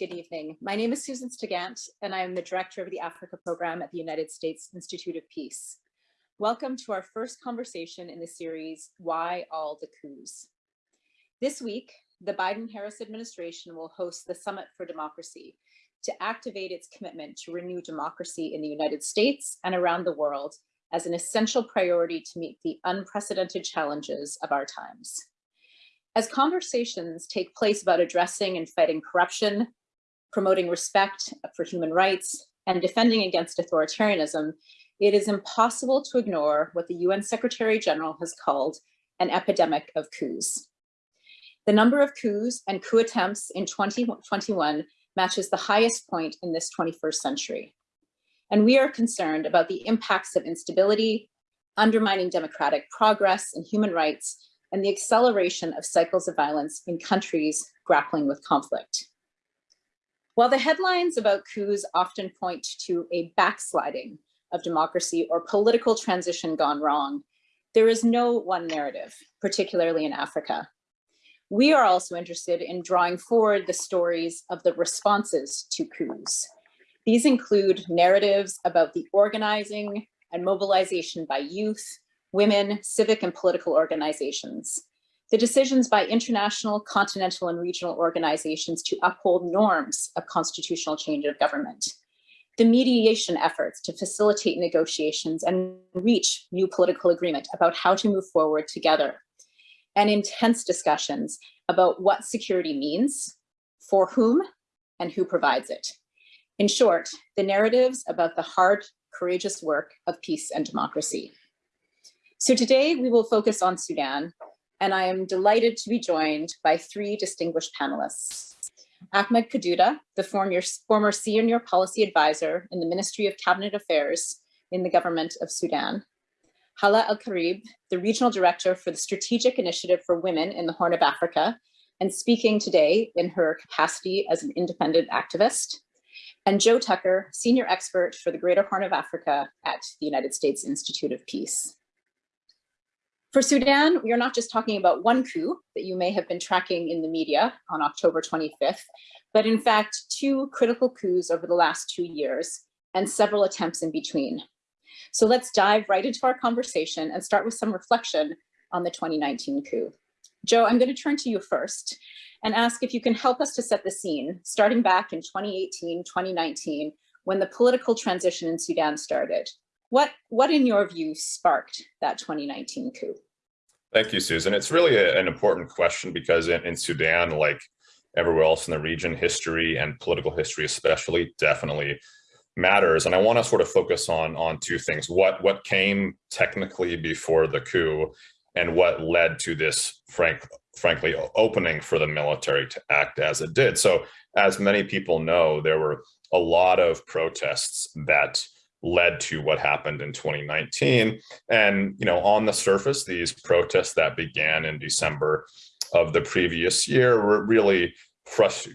Good evening. My name is Susan Stigant, and I am the director of the Africa program at the United States Institute of Peace. Welcome to our first conversation in the series, Why All the Coups? This week, the Biden-Harris administration will host the Summit for Democracy to activate its commitment to renew democracy in the United States and around the world as an essential priority to meet the unprecedented challenges of our times. As conversations take place about addressing and fighting corruption, promoting respect for human rights, and defending against authoritarianism, it is impossible to ignore what the UN Secretary General has called an epidemic of coups. The number of coups and coup attempts in 2021 matches the highest point in this 21st century. And we are concerned about the impacts of instability, undermining democratic progress and human rights, and the acceleration of cycles of violence in countries grappling with conflict. While the headlines about coups often point to a backsliding of democracy or political transition gone wrong, there is no one narrative, particularly in Africa. We are also interested in drawing forward the stories of the responses to coups. These include narratives about the organizing and mobilization by youth, women, civic and political organizations, the decisions by international, continental, and regional organizations to uphold norms of constitutional change of government, the mediation efforts to facilitate negotiations and reach new political agreement about how to move forward together, and intense discussions about what security means, for whom, and who provides it. In short, the narratives about the hard, courageous work of peace and democracy. So today we will focus on Sudan, and I am delighted to be joined by three distinguished panelists. Ahmed Kodouda, the former, former senior policy advisor in the Ministry of Cabinet Affairs in the government of Sudan. Hala Al-Karib, the regional director for the Strategic Initiative for Women in the Horn of Africa, and speaking today in her capacity as an independent activist. And Joe Tucker, senior expert for the Greater Horn of Africa at the United States Institute of Peace. For Sudan, we are not just talking about one coup that you may have been tracking in the media on October 25th, but in fact, two critical coups over the last two years and several attempts in between. So let's dive right into our conversation and start with some reflection on the 2019 coup. Joe, I'm going to turn to you first and ask if you can help us to set the scene, starting back in 2018, 2019, when the political transition in Sudan started. What, what in your view sparked that 2019 coup? Thank you, Susan. It's really a, an important question because in, in Sudan, like everywhere else in the region, history and political history especially definitely matters. And I want to sort of focus on, on two things. What, what came technically before the coup and what led to this, frank, frankly, opening for the military to act as it did. So as many people know, there were a lot of protests that led to what happened in 2019. And, you know, on the surface, these protests that began in December of the previous year were really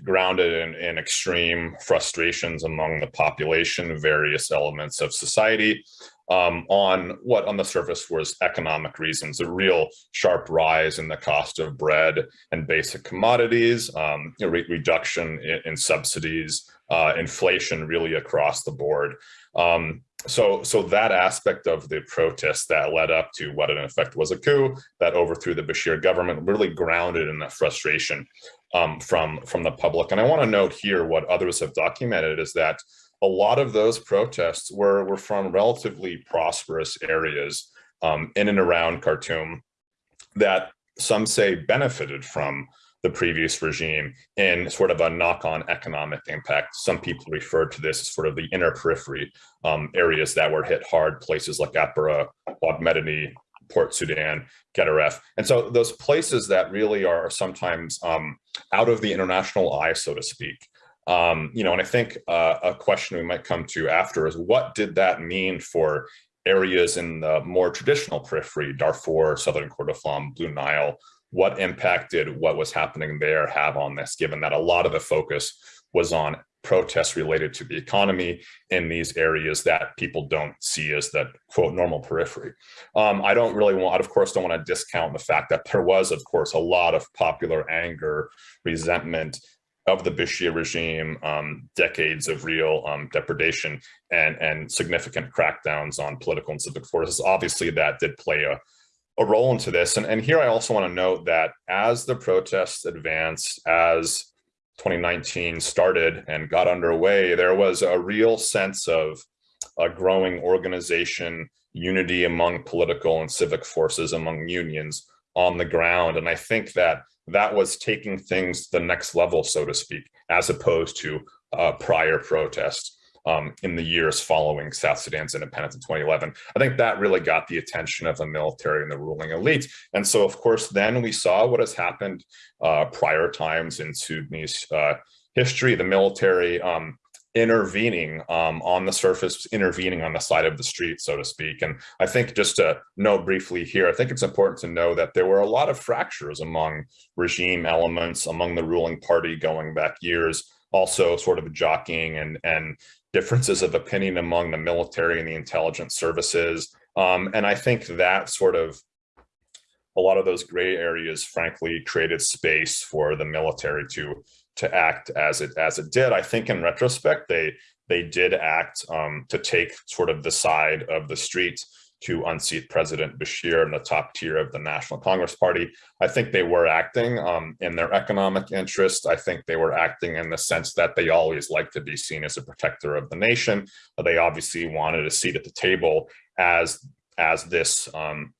grounded in, in extreme frustrations among the population, various elements of society, um, on what on the surface was economic reasons, a real sharp rise in the cost of bread and basic commodities, um, re reduction in, in subsidies, uh, inflation really across the board. Um, so, so that aspect of the protest that led up to what in effect was a coup that overthrew the Bashir government really grounded in that frustration um, from, from the public. And I want to note here what others have documented is that a lot of those protests were, were from relatively prosperous areas um, in and around Khartoum that some say benefited from the previous regime in sort of a knock-on economic impact. Some people refer to this as sort of the inner periphery um, areas that were hit hard, places like Atbara, Wad Port Sudan, Gedaref. And so those places that really are sometimes um, out of the international eye, so to speak. Um, you know, and I think uh, a question we might come to after is what did that mean for areas in the more traditional periphery, Darfur, Southern Kordofan, Blue Nile, what impact did what was happening there have on this, given that a lot of the focus was on protests related to the economy in these areas that people don't see as the quote normal periphery. Um, I don't really want, of course, don't want to discount the fact that there was, of course, a lot of popular anger, resentment, of the Bashir regime, um, decades of real um, depredation and, and significant crackdowns on political and civic forces. Obviously, that did play a, a role into this. And, and here I also want to note that as the protests advanced, as 2019 started and got underway, there was a real sense of a growing organization, unity among political and civic forces, among unions on the ground. And I think that that was taking things to the next level, so to speak, as opposed to uh, prior protests um, in the years following South Sudan's independence in 2011. I think that really got the attention of the military and the ruling elite. And so, of course, then we saw what has happened uh, prior times in Sudanese uh, history. The military um, intervening um, on the surface, intervening on the side of the street, so to speak. And I think just to note briefly here, I think it's important to know that there were a lot of fractures among regime elements, among the ruling party going back years, also sort of jockeying and, and differences of opinion among the military and the intelligence services. Um, and I think that sort of a lot of those gray areas, frankly, created space for the military to to act as it as it did. I think in retrospect, they they did act um, to take sort of the side of the street to unseat President Bashir in the top tier of the National Congress Party. I think they were acting um, in their economic interest. I think they were acting in the sense that they always like to be seen as a protector of the nation. They obviously wanted a seat at the table as as this um,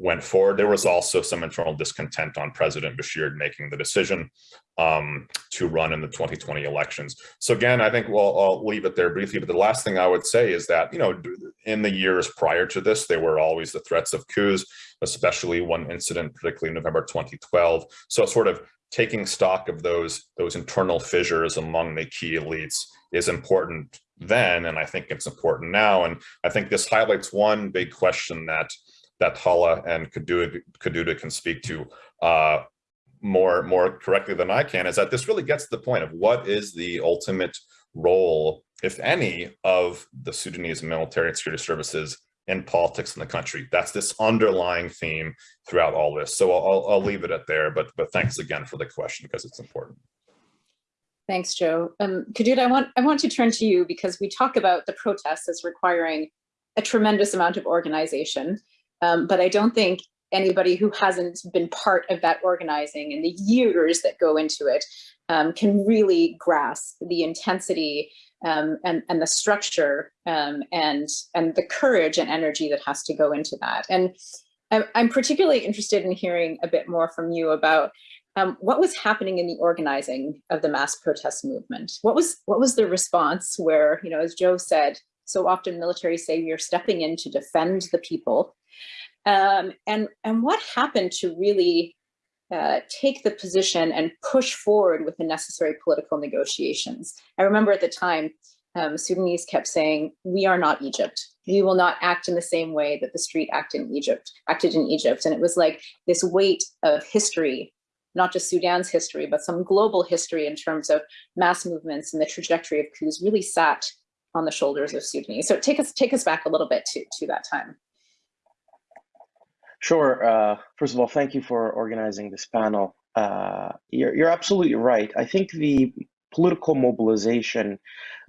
went forward. There was also some internal discontent on President Bashir making the decision um, to run in the 2020 elections. So again, I think well, I'll leave it there briefly, but the last thing I would say is that, you know, in the years prior to this, there were always the threats of coups, especially one incident, particularly November 2012. So sort of taking stock of those, those internal fissures among the key elites is important then, and I think it's important now. And I think this highlights one big question that that Hala and Kodouda can speak to uh, more, more correctly than I can, is that this really gets to the point of what is the ultimate role, if any, of the Sudanese military and security services in politics in the country. That's this underlying theme throughout all this. So I'll, I'll leave it at there, but, but thanks again for the question because it's important. Thanks, Joe. Um, Kodouda, I want, I want to turn to you because we talk about the protests as requiring a tremendous amount of organization. Um, but I don't think anybody who hasn't been part of that organizing and the years that go into it um, can really grasp the intensity um, and, and the structure um, and, and the courage and energy that has to go into that. And I'm, particularly interested in hearing a bit more from you about um, what was happening in the organizing of the mass protest movement? What was what was the response where, you know, as Joe said, so often military say you're stepping in to defend the people um, and, and what happened to really uh, take the position and push forward with the necessary political negotiations. I remember at the time, um, Sudanese kept saying, we are not Egypt. We will not act in the same way that the street acted in Egypt, acted in Egypt. And it was like this weight of history, not just Sudan's history, but some global history in terms of mass movements and the trajectory of coups really sat on the shoulders of Sudanese. So take us, take us back a little bit to, to that time. Sure. Uh, first of all, thank you for organizing this panel. Uh, you're, you're absolutely right. I think the political mobilization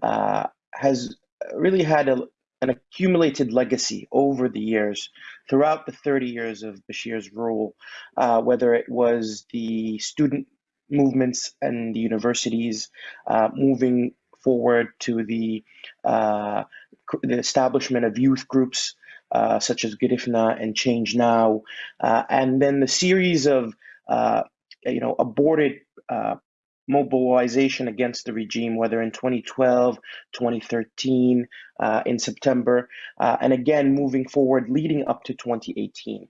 uh, has really had a, an accumulated legacy over the years, throughout the 30 years of Bashir's rule, uh, whether it was the student movements and the universities uh, moving forward to the, uh, the establishment of youth groups uh, such as Girifna and Change Now, uh, and then the series of uh, you know aborted uh, mobilization against the regime, whether in 2012, 2013, uh, in September, and again moving forward leading up to 2018.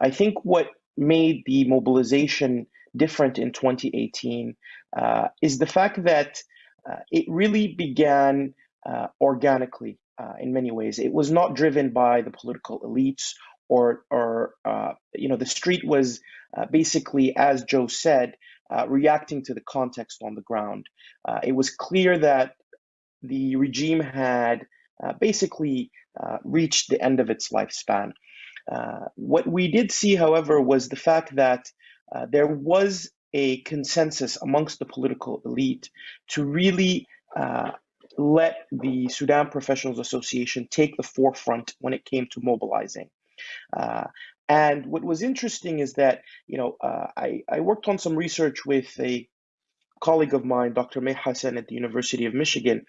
I think what made the mobilization different in 2018 is the fact that it really began organically uh, in many ways. It was not driven by the political elites or, or uh, you know, the street was uh, basically, as Joe said, uh, reacting to the context on the ground. Uh, it was clear that the regime had uh, basically reached the end of its lifespan. what we did see, however, was the fact that there was a consensus amongst the political elite to really let the Sudan Professionals Association take the forefront when it came to mobilizing. Uh, and what was interesting is that, you know, uh, I, I worked on some research with a colleague of mine, Dr. Mai Hassan at the University of Michigan,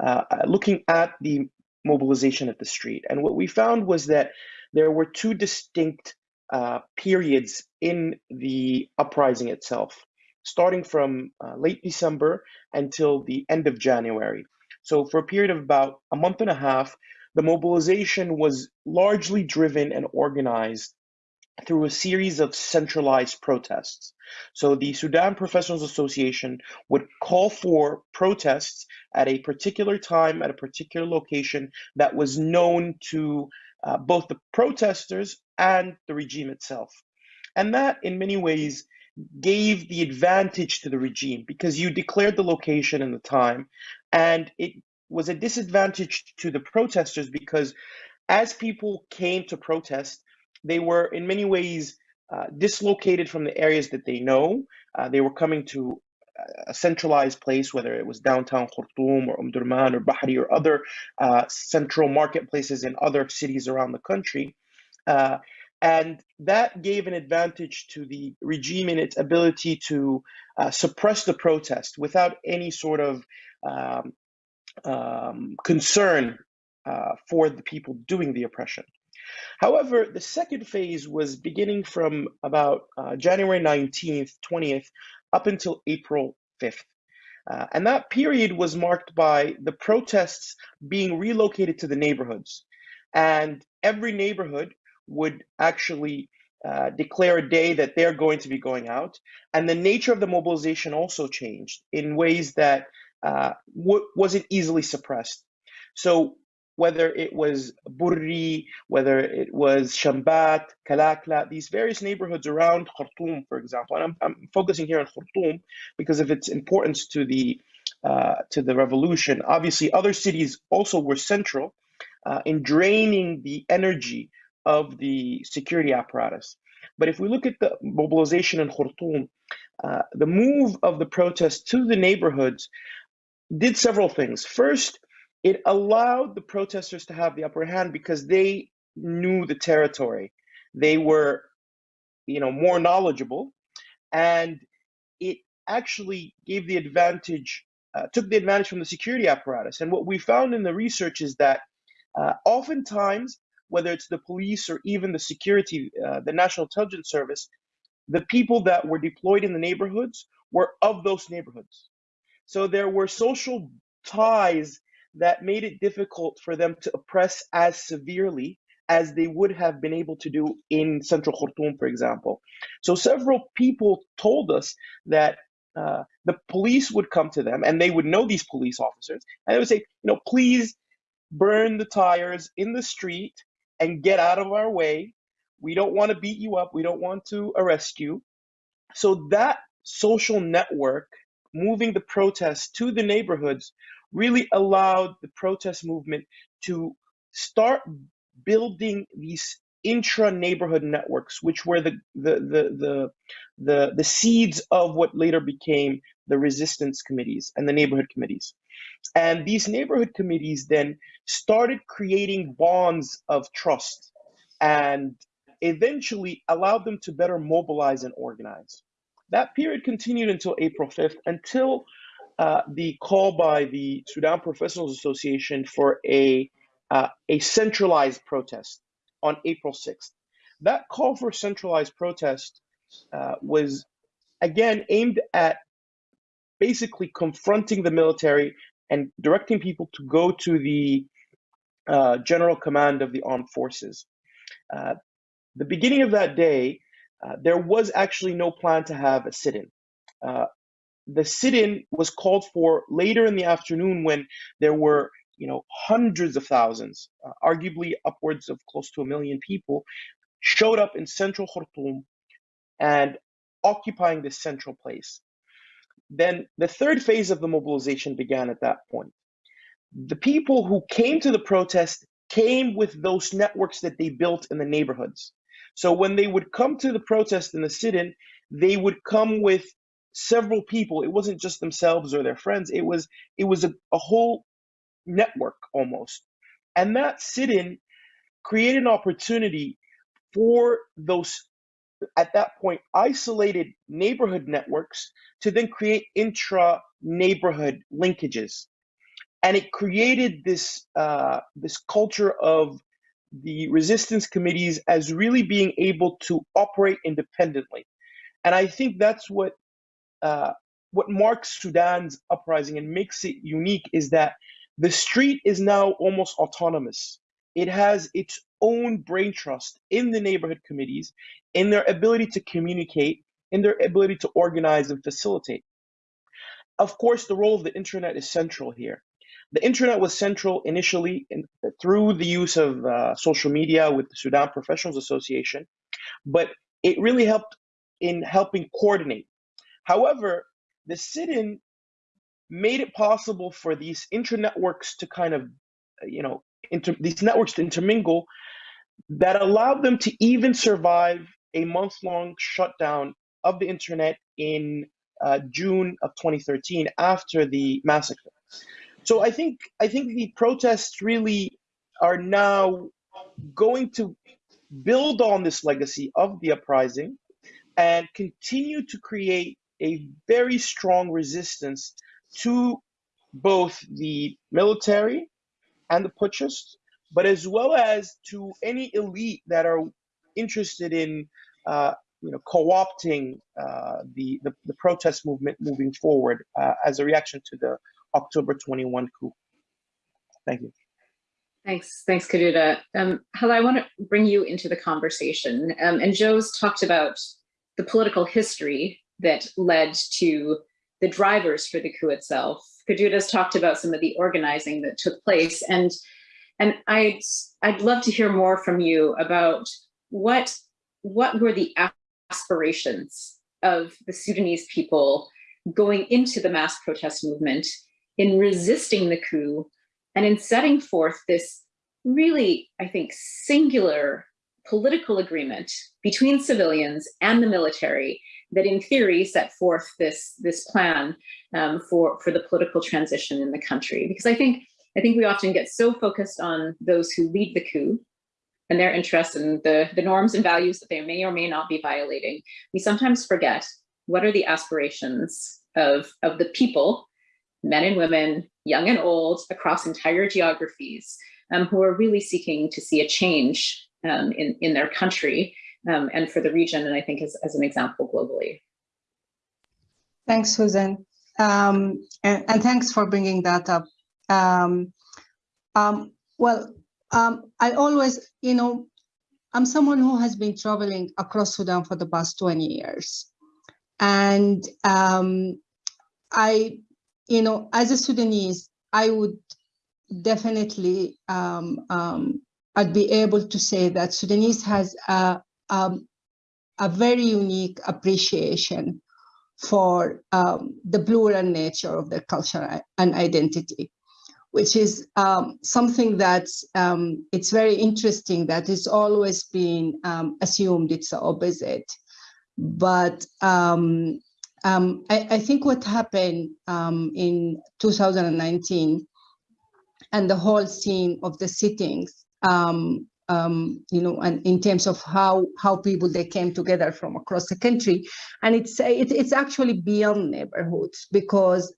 uh, looking at the mobilization at the street. And what we found was that there were two distinct uh, periods in the uprising itself, starting from uh, late December until the end of January. So for a period of about a month and a half, the mobilization was largely driven and organized through a series of centralized protests. So the Sudan Professionals Association would call for protests at a particular time, at a particular location that was known to uh, both the protesters and the regime itself. And that, in many ways, gave the advantage to the regime because you declared the location and the time, and it was a disadvantage to the protesters because as people came to protest, they were in many ways uh, dislocated from the areas that they know. Uh, they were coming to a centralized place, whether it was downtown Khartoum or Omdurman or Bahri or other uh, central marketplaces in other cities around the country. Uh, and that gave an advantage to the regime in its ability to uh, suppress the protest without any sort of um, um, concern uh, for the people doing the oppression. However, the second phase was beginning from about uh, January 19th, 20th, up until April 5th. Uh, and that period was marked by the protests being relocated to the neighborhoods. And every neighborhood would actually uh, declare a day that they're going to be going out. And the nature of the mobilization also changed in ways that uh, wasn't easily suppressed. So whether it was Burri, whether it was Shambat, Kalakla, these various neighborhoods around Khartoum, for example. And I'm, I'm focusing here on Khartoum because of its importance to the uh, to the revolution. Obviously, other cities also were central uh, in draining the energy of the security apparatus. But if we look at the mobilization in Khartoum, uh, the move of the protests to the neighborhoods did several things. First, it allowed the protesters to have the upper hand because they knew the territory. They were, you know, more knowledgeable, and it actually gave the advantage, uh, took the advantage from the security apparatus. And what we found in the research is that uh, oftentimes, whether it's the police or even the security, uh, the National Intelligence Service, the people that were deployed in the neighborhoods were of those neighborhoods. So there were social ties that made it difficult for them to oppress as severely as they would have been able to do in central Khartoum, for example. So several people told us that uh, the police would come to them and they would know these police officers and they would say, you know, please burn the tires in the street and get out of our way. We don't want to beat you up. We don't want to arrest you. So that social network moving the protests to the neighborhoods really allowed the protest movement to start building these intra neighborhood networks, which were the, the, the, the, the, the seeds of what later became the resistance committees and the neighborhood committees. And these neighborhood committees then started creating bonds of trust and eventually allowed them to better mobilize and organize. That period continued until April 5th, until uh, the call by the Sudan Professionals Association for a uh, a centralized protest on April 6th. That call for centralized protest uh, was again aimed at basically confronting the military and directing people to go to the uh, general command of the armed forces. Uh, the beginning of that day, there was actually no plan to have a sit-in. Uh, the sit-in was called for later in the afternoon when there were you know hundreds of thousands uh, arguably upwards of close to a million people showed up in central khartoum and occupying this central place. Then the third phase of the mobilization began at that point. The people who came to the protest came with those networks that they built in the neighborhoods so when they would come to the protest and the sit-in they would come with several people. It wasn't just themselves or their friends. It was it was a, a whole network almost. And that sit-in created an opportunity for those at that point isolated neighborhood networks to then create intra neighborhood linkages and it created this uh, this culture of the resistance committees as really being able to operate independently and i think that's what uh, what marks sudan's uprising and makes it unique is that the street is now almost autonomous it has its own brain trust in the neighborhood committees, in their ability to communicate, in their ability to organize and facilitate. Of course, the role of the internet is central here. The internet was central initially in, through the use of uh, social media with the Sudan Professionals Association, but it really helped in helping coordinate. However, the sit-in made it possible for these intranetworks to kind of, you know, inter- these networks to intermingle that allowed them to even survive a month long shutdown of the internet in uh, June of 2013 after the massacre. So I think I think the protests really are now going to build on this legacy of the uprising and continue to create a very strong resistance to both the military and the putschists, but as well as to any elite that are interested in uh, you know, co-opting uh, the, the, the protest movement moving forward uh, as a reaction to the October 21 coup. Thank you. Thanks, thanks, Kodouda. Um, Hala, I want to bring you into the conversation. Um, and Joe's talked about the political history that led to the drivers for the coup itself. Kodouda's talked about some of the organizing that took place. And and I'd, I'd love to hear more from you about what, what were the aspirations of the Sudanese people going into the mass protest movement in resisting the coup and in setting forth this really, I think, singular political agreement between civilians and the military that in theory set forth this, this plan um, for, for the political transition in the country. Because I think I think we often get so focused on those who lead the coup and their interests and the, the norms and values that they may or may not be violating. We sometimes forget what are the aspirations of, of the people, men and women, young and old, across entire geographies, um, who are really seeking to see a change um, in, in their country um, and for the region, and I think as, as an example globally. Thanks, Susan. Um, and, and, thanks for bringing that up. Um, um, well, I always, you know, I'm someone who has been traveling across Sudan for the past 20 years. And I, you know, as a Sudanese, I would definitely, um, um, I'd be able to say that Sudanese has a, um, a very unique appreciation for um, the plural nature of their culture and identity which is um, something that um, it's very interesting that it's always been um, assumed it's the opposite. But um, um, I, I, think what happened um, in 2019 and the whole scene of the sittings, you know, and in terms of how how people they came together from across the country, and it's it, it's actually beyond neighborhoods because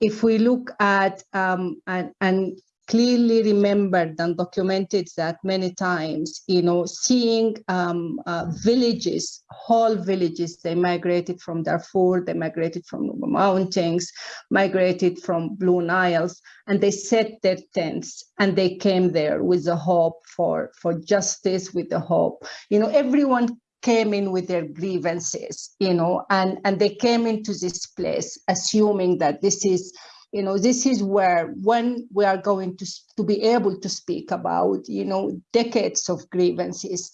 if we look at um, and, and clearly remembered and documented that many times, you know, seeing um, uh, villages, whole villages, they migrated from Darfur, they migrated from the mountains, migrated from Blue Niles, and they set their tents and they came there with the hope for, for justice, with the hope. You know, everyone came in with their grievances, you know, and, and they came into this place assuming that this is, you know, this is where when we are going to, to be able to speak about, you know, decades of grievances,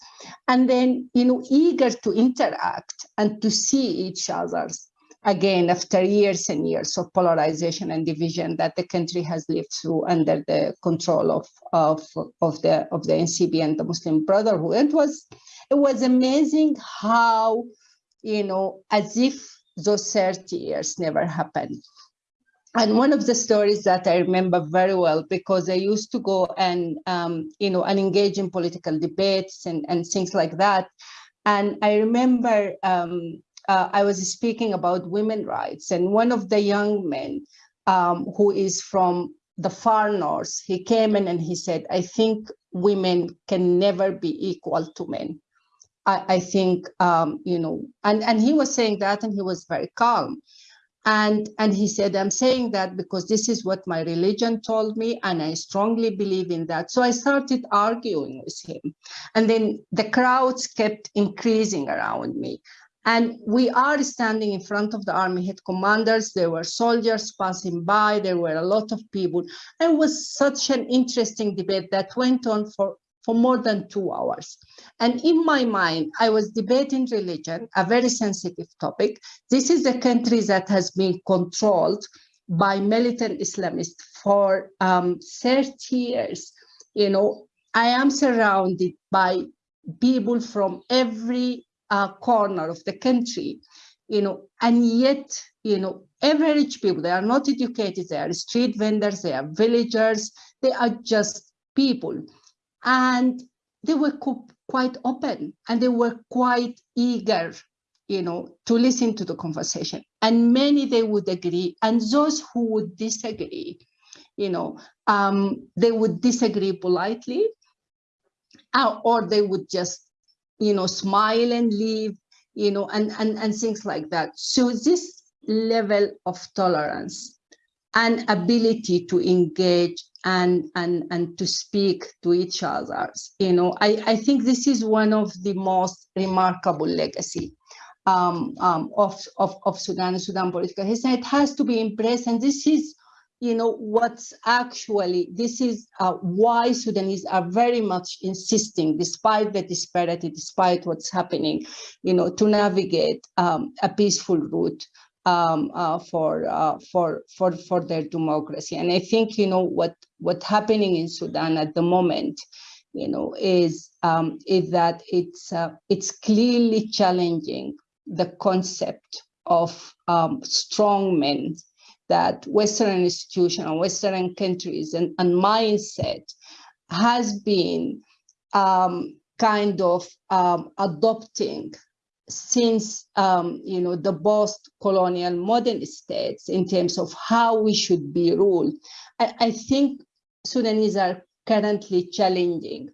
and then, you know, eager to interact and to see each other's again after years and years of polarization and division that the country has lived through under the control of of of the of the NCP and the Muslim Brotherhood. It was it was amazing how, you know, as if those 30 years never happened. And one of the stories that I remember very well, because I used to go and, um, you know, and engage in political debates and, and things like that. And I remember um, uh, I was speaking about women rights and one of the young men um, who is from the far north, he came in and he said, I think women can never be equal to men. I, I think, um, you know, and, and he was saying that and he was very calm. And, and he said, I'm saying that because this is what my religion told me, and I strongly believe in that. So I started arguing with him. And then the crowds kept increasing around me. And we are standing in front of the army head commanders. There were soldiers passing by. There were a lot of people. It was such an interesting debate that went on for for more than two hours. And in my mind, I was debating religion, a very sensitive topic. This is a country that has been controlled by militant Islamists for um, 30 years. You know, I am surrounded by people from every uh, corner of the country, you know, and yet, you know, average people, they are not educated, they are street vendors, they are villagers, they are just people and they were quite open and they were quite eager you know to listen to the conversation. And many they would agree and those who would disagree you know um, they would disagree politely uh, or they would just you know smile and leave you know and and and things like that. So this level of tolerance and ability to engage and and and to speak to each other. You know i i think this is one of the most remarkable legacy um, um, of, of of sudan sudan political history. It has to be embraced and this is you know what's actually this is uh, why sudanese are very much insisting despite the disparity despite what's happening you know to navigate um, a peaceful route um, uh, for uh, for for for their democracy. And I think you know what what's happening in Sudan at the moment, you know, is um, is that it's uh, it's clearly challenging the concept of um, strong men that Western institutions and Western countries and, and mindset has been um, kind of um, adopting since um, you know the post-colonial modern states in terms of how we should be ruled. I, I think Sudanese are currently challenging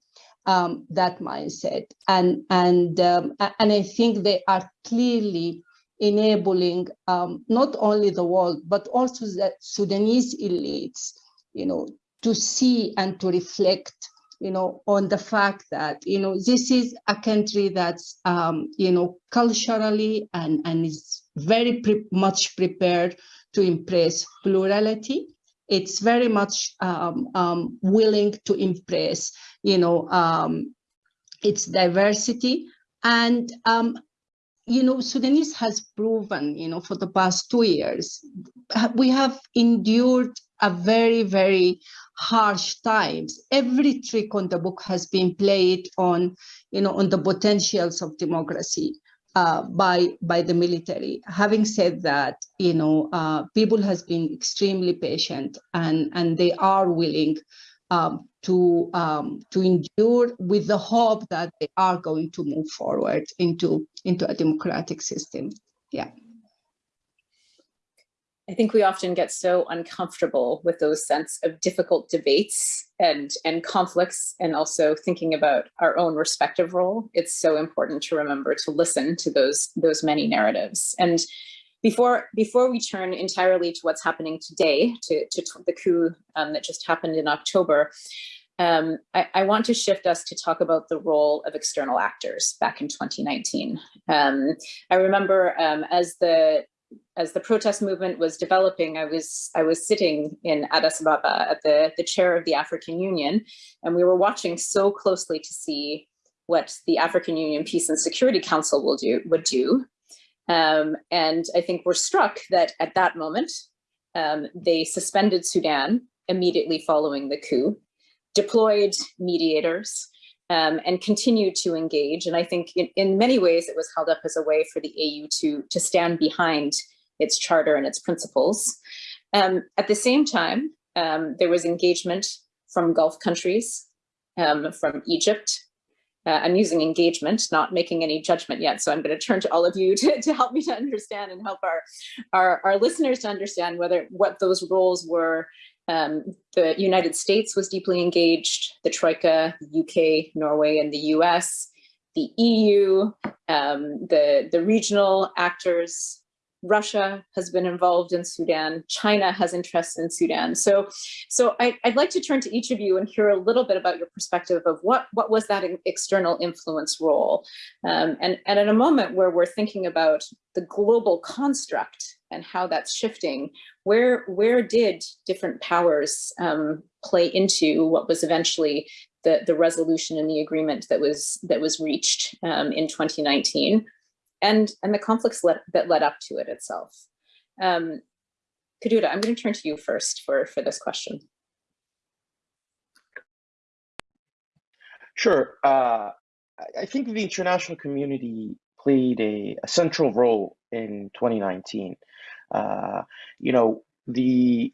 um, that mindset, and and um, and I think they are clearly enabling um, not only the world but also the Sudanese elites, you know, to see and to reflect you know, on the fact that, you know, this is a country that's, um, you know, culturally and, and is very pre much prepared to embrace plurality. It's very much um, um, willing to embrace, you know, um, its diversity. And, um, you know, Sudanese has proven, you know, for the past two years, we have endured a very, very harsh times. Every trick on the book has been played on, you know, on the potentials of democracy uh, by by the military. Having said that, you know, uh, people has been extremely patient and and they are willing um, to um, to endure with the hope that they are going to move forward into into a democratic system. Yeah. I think we often get so uncomfortable with those sense of difficult debates and, and conflicts and also thinking about our own respective role. It's so important to remember to listen to those, those many narratives. And before, before we turn entirely to what's happening today, to, to the coup um, that just happened in October, um, I, I, want to shift us to talk about the role of external actors back in 2019. Um, I remember um, as the as the protest movement was developing, I was I was sitting in Addis Ababa at the, the chair of the African Union, and we were watching so closely to see what the African Union Peace and Security Council will do would do. Um, and I think we're struck that at that moment, um, they suspended Sudan immediately following the coup, deployed mediators, um, and continued to engage. And I think in, in many ways it was held up as a way for the AU to, to stand behind its charter and its principles. Um, at the same time, um, there was engagement from Gulf countries, um, from Egypt. Uh, I'm using engagement, not making any judgment yet. So I'm going to turn to all of you to, to help me to understand and help our, our, our listeners to understand whether what those roles were um, the United States was deeply engaged, the Troika, UK, Norway, and the US, the EU, um, the, the regional actors, Russia has been involved in Sudan, China has interests in Sudan. So, so I, would like to turn to each of you and hear a little bit about your perspective of what, what was that external influence role? Um, and, and in a moment where we're thinking about the global construct and how that's shifting, where, where did different powers um, play into what was eventually the, the resolution and the agreement that was, that was reached um, in 2019? and, and the conflicts let, that led up to it itself. Um, Kodouda, I'm going to turn to you first for, for this question. Sure. Uh, I think the international community played a, a central role in 2019. Uh, you know, the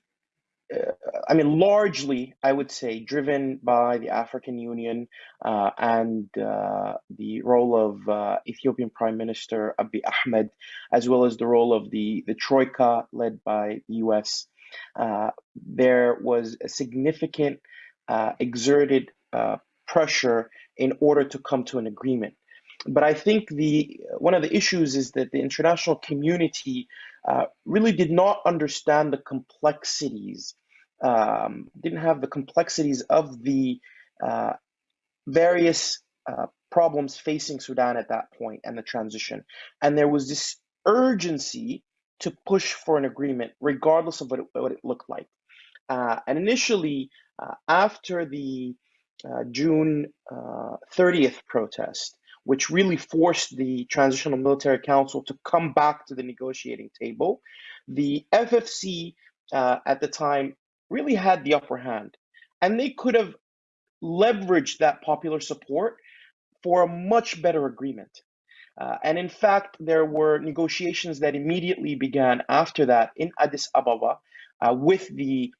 uh, I mean, largely, I would say, driven by the African Union uh, and uh, the role of uh, Ethiopian Prime Minister Abiy Ahmed, as well as the role of the, the Troika led by the US. Uh, there was a significant exerted pressure in order to come to an agreement. But I think the one of the issues is that the international community really did not understand the complexities um, didn't have the complexities of the uh, various uh, problems facing Sudan at that point and the transition. And there was this urgency to push for an agreement, regardless of what it, what it looked like. Uh, and initially, uh, after the uh, June 30th uh, protest, which really forced the Transitional Military Council to come back to the negotiating table, the FFC at the time really had the upper hand. And they could have leveraged that popular support for a much better agreement. Uh, and in fact, there were negotiations that immediately began after that in Addis Ababa uh, with the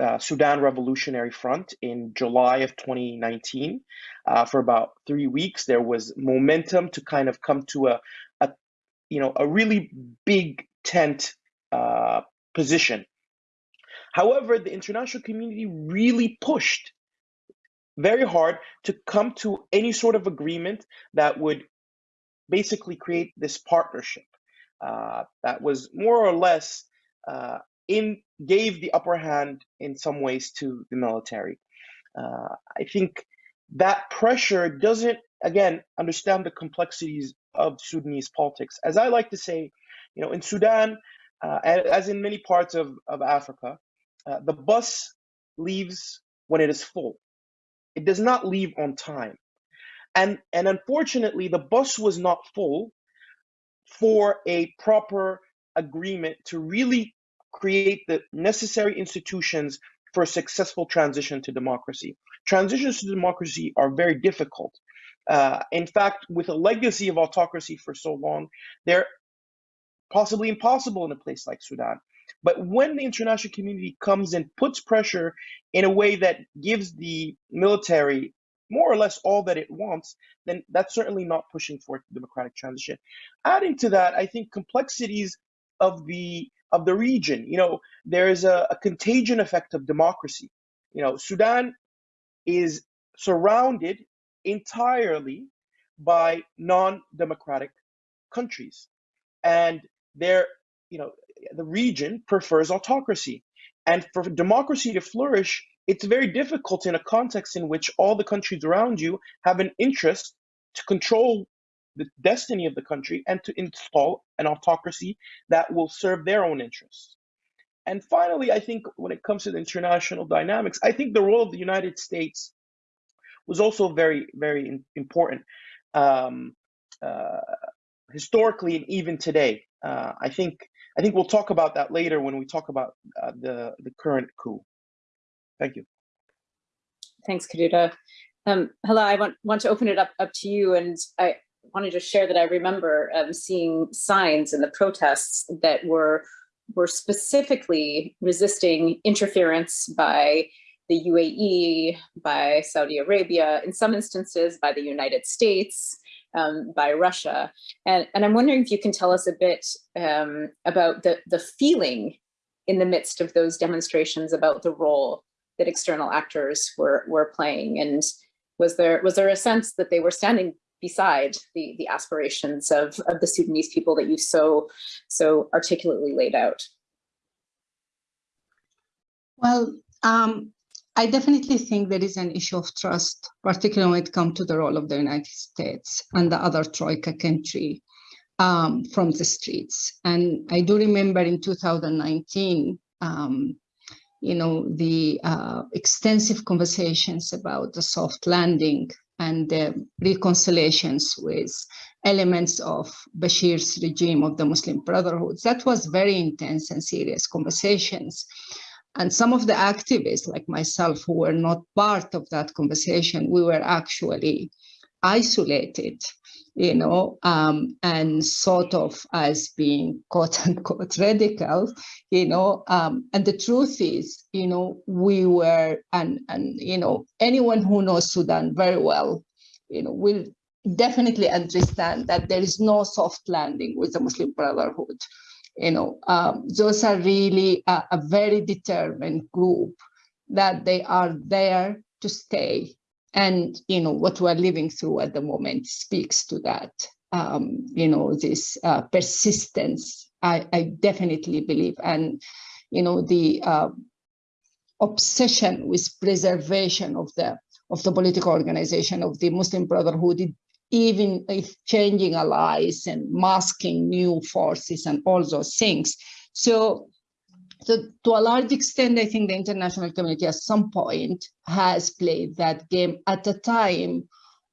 uh, Sudan Revolutionary Front in July of 2019. Uh, for about three weeks, there was momentum to kind of come to a, a you know, a really big tent uh, position However, the international community really pushed very hard to come to any sort of agreement that would basically create this partnership uh, that was more or less uh, in gave the upper hand in some ways to the military. Uh, I think that pressure doesn't again understand the complexities of Sudanese politics. As I like to say, you know, in Sudan, uh, as in many parts of, of Africa, uh, the bus leaves when it is full. It does not leave on time. And, and unfortunately, the bus was not full for a proper agreement to really create the necessary institutions for a successful transition to democracy. Transitions to democracy are very difficult. Uh, in fact, with a legacy of autocracy for so long, they're possibly impossible in a place like Sudan. But when the international community comes and puts pressure in a way that gives the military more or less all that it wants, then that's certainly not pushing for democratic transition. Adding to that, I think complexities of the of the region. You know, there is a, a contagion effect of democracy. You know, Sudan is surrounded entirely by non-democratic countries, and there, you know, the region prefers autocracy. And for democracy to flourish, it's very difficult in a context in which all the countries around you have an interest to control the destiny of the country and to install an autocracy that will serve their own interests. And finally, I think when it comes to the international dynamics, I think the role of the United States was also very, very important. Um, uh, historically and even today, uh, I think I think we'll talk about that later when we talk about uh, the, the current coup. Thank you. Thanks, Kodouda. Um, I want, want to open it up, up to you and I wanted to just share that I remember um, seeing signs in the protests that were, were specifically resisting interference by the UAE, by Saudi Arabia, in some instances by the United States, um, by Russia. And, and I'm wondering if you can tell us a bit um, about the, the feeling in the midst of those demonstrations about the role that external actors were, were playing. And was there, was there a sense that they were standing beside the, the aspirations of, of the Sudanese people that you so, so articulately laid out? Well, um, I definitely think there is an issue of trust, particularly when it comes to the role of the United States and the other Troika country um, from the streets. And I do remember in 2019, um, you know, the uh, extensive conversations about the soft landing and the reconciliations with elements of Bashir's regime of the Muslim Brotherhood. That was very intense and serious conversations. And some of the activists like myself who were not part of that conversation, we were actually isolated, you know, um, and sort of as being quote unquote radical, you know, um, and the truth is, you know, we were, and, and, you know, anyone who knows Sudan very well, you know, will definitely understand that there is no soft landing with the Muslim Brotherhood you know, um, those are really a, a, very determined group that they are there to stay. And, you know, what we're living through at the moment speaks to that, um, you know, this uh, persistence, I, I, definitely believe. And, you know, the uh, obsession with preservation of the of the political organization of the Muslim Brotherhood, even if changing allies and masking new forces and all those things. So, to a large extent, I think the international community at some point has played that game at a time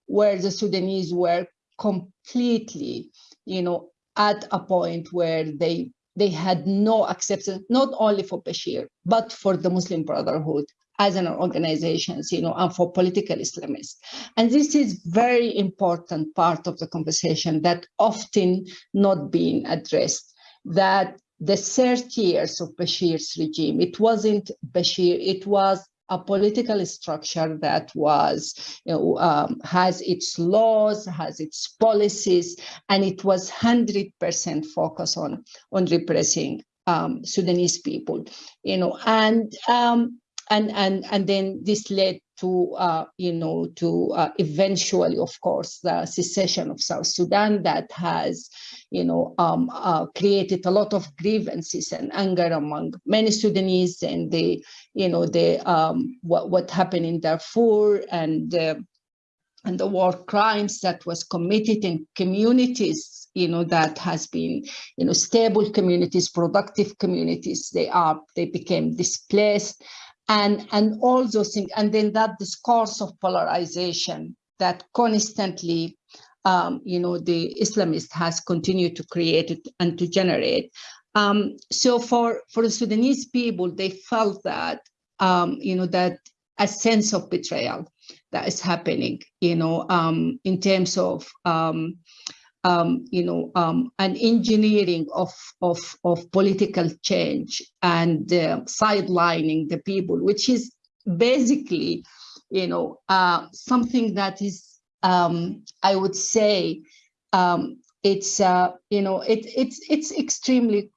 where the Sudanese were completely, you know, at a point where they they had no acceptance, not only for Bashir, but for the Muslim Brotherhood as an organization, you know, and for political Islamists. And this is very important part of the conversation that often not being addressed, that the 30 years of Bashir's regime, it wasn't Bashir, it was a political structure that was, you know, um, has its laws, has its policies, and it was 100% focused on, on repressing um, Sudanese people, you know, and um, and and and then this led to uh, you know to uh, eventually of course the secession of south sudan that has you know um, uh, created a lot of grievances and anger among many sudanese and the you know the um, what, what happened in darfur and and the war crimes that was committed in communities you know that has been you know stable communities productive communities. They are they became displaced and and all those things and then that discourse of polarization that constantly um, you know the islamist has continued to create it and to generate. Um, so for for the sudanese people they felt that um, you know that a sense of betrayal that is happening you know um, in terms of um, you know, um, an engineering of, of, of political change and uh, sidelining the people, which is basically, you know, uh, something that is, um, I would say, um, it's, uh, you know, it, it's, it's extremely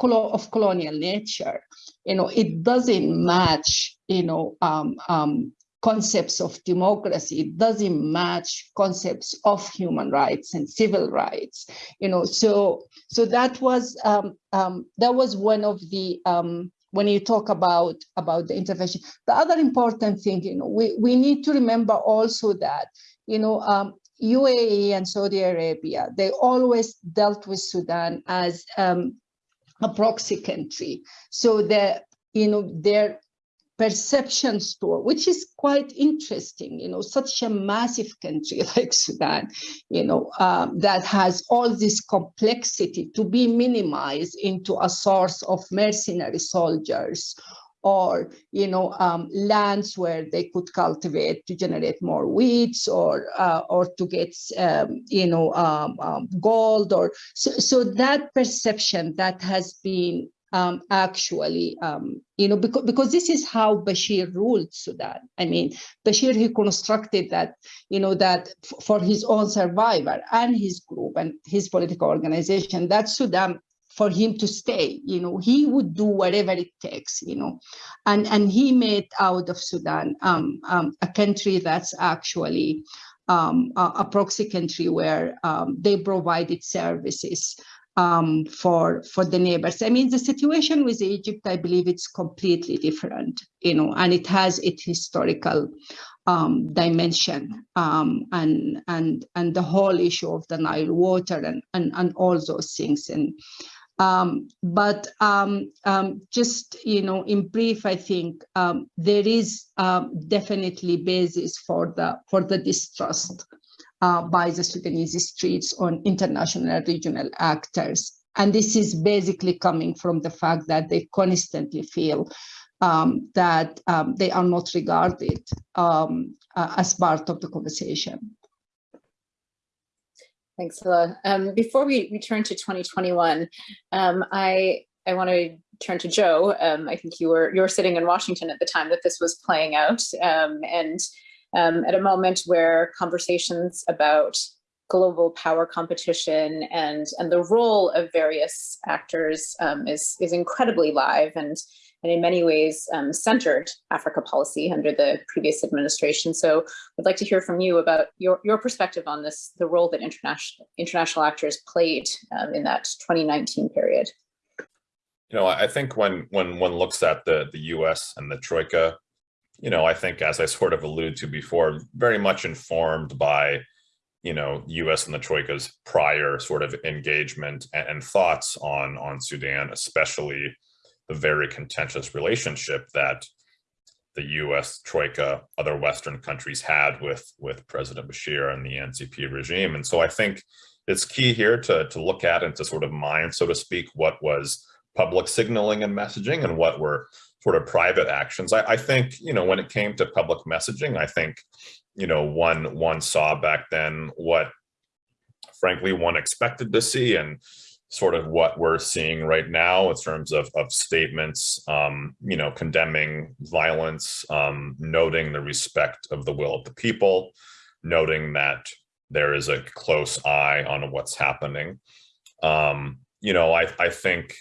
of colonial nature. You know, it doesn't match, you know, um, um, concepts of democracy. Doesn't match concepts of human rights and civil rights you know. So so that was um, um, that was one of the um, when you talk about about the intervention. The other important thing you know we we need to remember also that you know um, UAE and Saudi Arabia they always dealt with Sudan as um, a proxy country. So the you know their perception store, which is quite interesting, you know, such a massive country like Sudan, you know, um, that has all this complexity to be minimized into a source of mercenary soldiers or you know um, lands where they could cultivate to generate more weeds or uh, or to get um, you know um, um, gold or so, so that perception that has been um, actually, um, you know, because, because this is how Bashir ruled Sudan. I mean, Bashir, he constructed that, you know, that for his own survivor and his group and his political organization, that Sudan for him to stay you know he would do whatever it takes you know and and he made out of sudan um, um, a country that's actually um, a, a, proxy country where um, they provided services um, for for the neighbors. I mean, the situation with Egypt, I believe it's completely different, you know, and it has its historical um, dimension um, and and and the whole issue of the Nile water and and, and all those things. And um, but um, um, just you know, in brief, I think there is definitely basis for the for the distrust uh, by the Sudanese streets on international regional actors. And this is basically coming from the fact that they constantly feel um, that um, they are not regarded um, uh, as part of the conversation. Thanks, Hilla. Um, before we return to 2021, um, I I want to turn to Joe. Um, I think you were you were sitting in Washington at the time that this was playing out, and um, at a moment where conversations about global power competition and and the role of various actors um, is is incredibly live and and in many ways um, centered Africa policy under the previous administration. So I'd like to hear from you about your, your perspective on this, the role that international international actors played um, in that 2019 period. You know, I think when when one looks at the the U.S. and the Troika you know, I think as I sort of alluded to before, very much informed by, you know, U.S. and the Troika's prior sort of engagement and, and thoughts on on Sudan, especially the very contentious relationship that the U.S. Troika, other Western countries had with with President Bashir and the NCP regime. And so I think it's key here to to look at and to sort of mine, so to speak, what was public signaling and messaging and what were sort of private actions. I, I, think, you know, when it came to public messaging, I think, you know, one one saw back then what, frankly, one expected to see and sort of what we're seeing right now in terms of, of statements, um, you know, condemning violence, um, noting the respect of the will of the people, noting that there is a close eye on what's happening. Um, you know, I, I think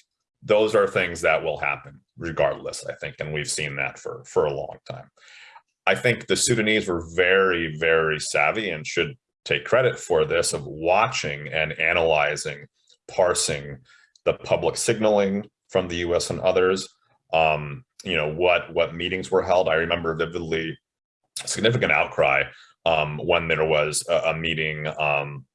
those are things that will happen regardless, I think, and we've seen that for, for a long time. I think the Sudanese were very, very savvy and should take credit for this of watching and analyzing, parsing the public signaling from the US and others, um, you know, what, what meetings were held. I remember vividly significant outcry um, when there was a, a meeting um,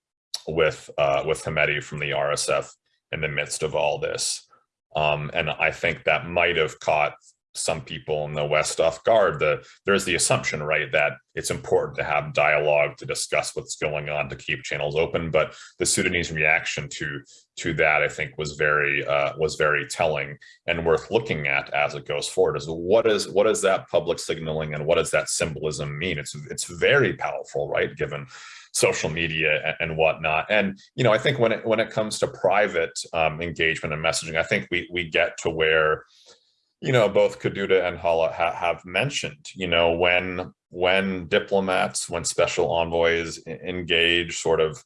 with, uh, with Hemedti from the RSF in the midst of all this. Um, and I think that might have caught some people in the West off guard. The, there's the assumption, right, that it's important to have dialogue to discuss what's going on to keep channels open. But the Sudanese reaction to to that, I think, was very uh, was very telling and worth looking at as it goes forward. Is what is what is that public signaling and what does that symbolism mean? It's it's very powerful, right? Given social media and, whatnot. And you know, I think when it when it comes to private um, engagement and messaging, I think we we get to where you know both Kodouda and Hala ha have mentioned. You know, when when diplomats, when special envoys engage sort of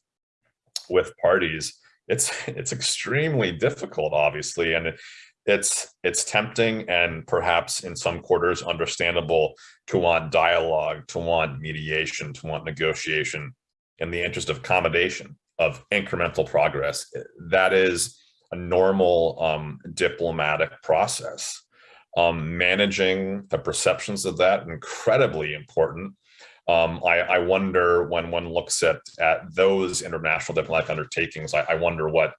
with parties, it's it's extremely difficult, obviously, and it, it's it's tempting and perhaps in some quarters understandable to want dialogue, to want mediation, to want negotiation in the interest of accommodation, of incremental progress. That is a normal um, diplomatic process. Um, managing the perceptions of that, incredibly important. Um, I, I, wonder when one looks at, at those international diplomatic undertakings, I, I wonder what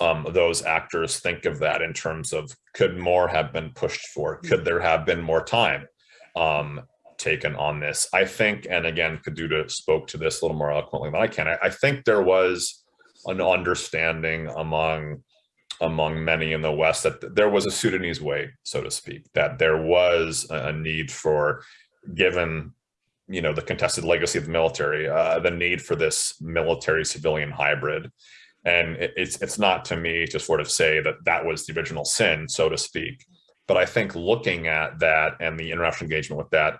um, those actors think of that in terms of could more have been pushed for? Could there have been more time? Um, taken on this. I think, and again, Kodouda spoke to this a little more eloquently than I can. I, I think there was an understanding among among many in the West that there was a Sudanese way, so to speak, that there was a need for, given you know the contested legacy of the military, uh, the need for this military civilian hybrid. And it, it's it's not to me to sort of say that that was the original sin, so to speak. But I think looking at that and the international engagement with that,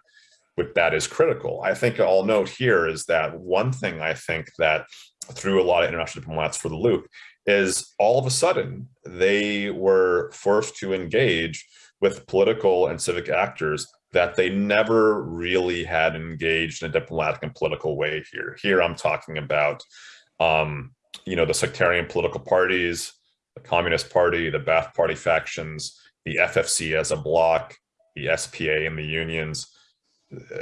with that is critical. I think I'll note here is that one thing I think that threw a lot of international diplomats for the loop is all of a sudden they were forced to engage with political and civic actors that they never really had engaged in a diplomatic and political way here. Here I'm talking about, um, you know, the sectarian political parties, the Communist Party, the Ba'ath Party factions, the FFC as a bloc, the SPA and the unions.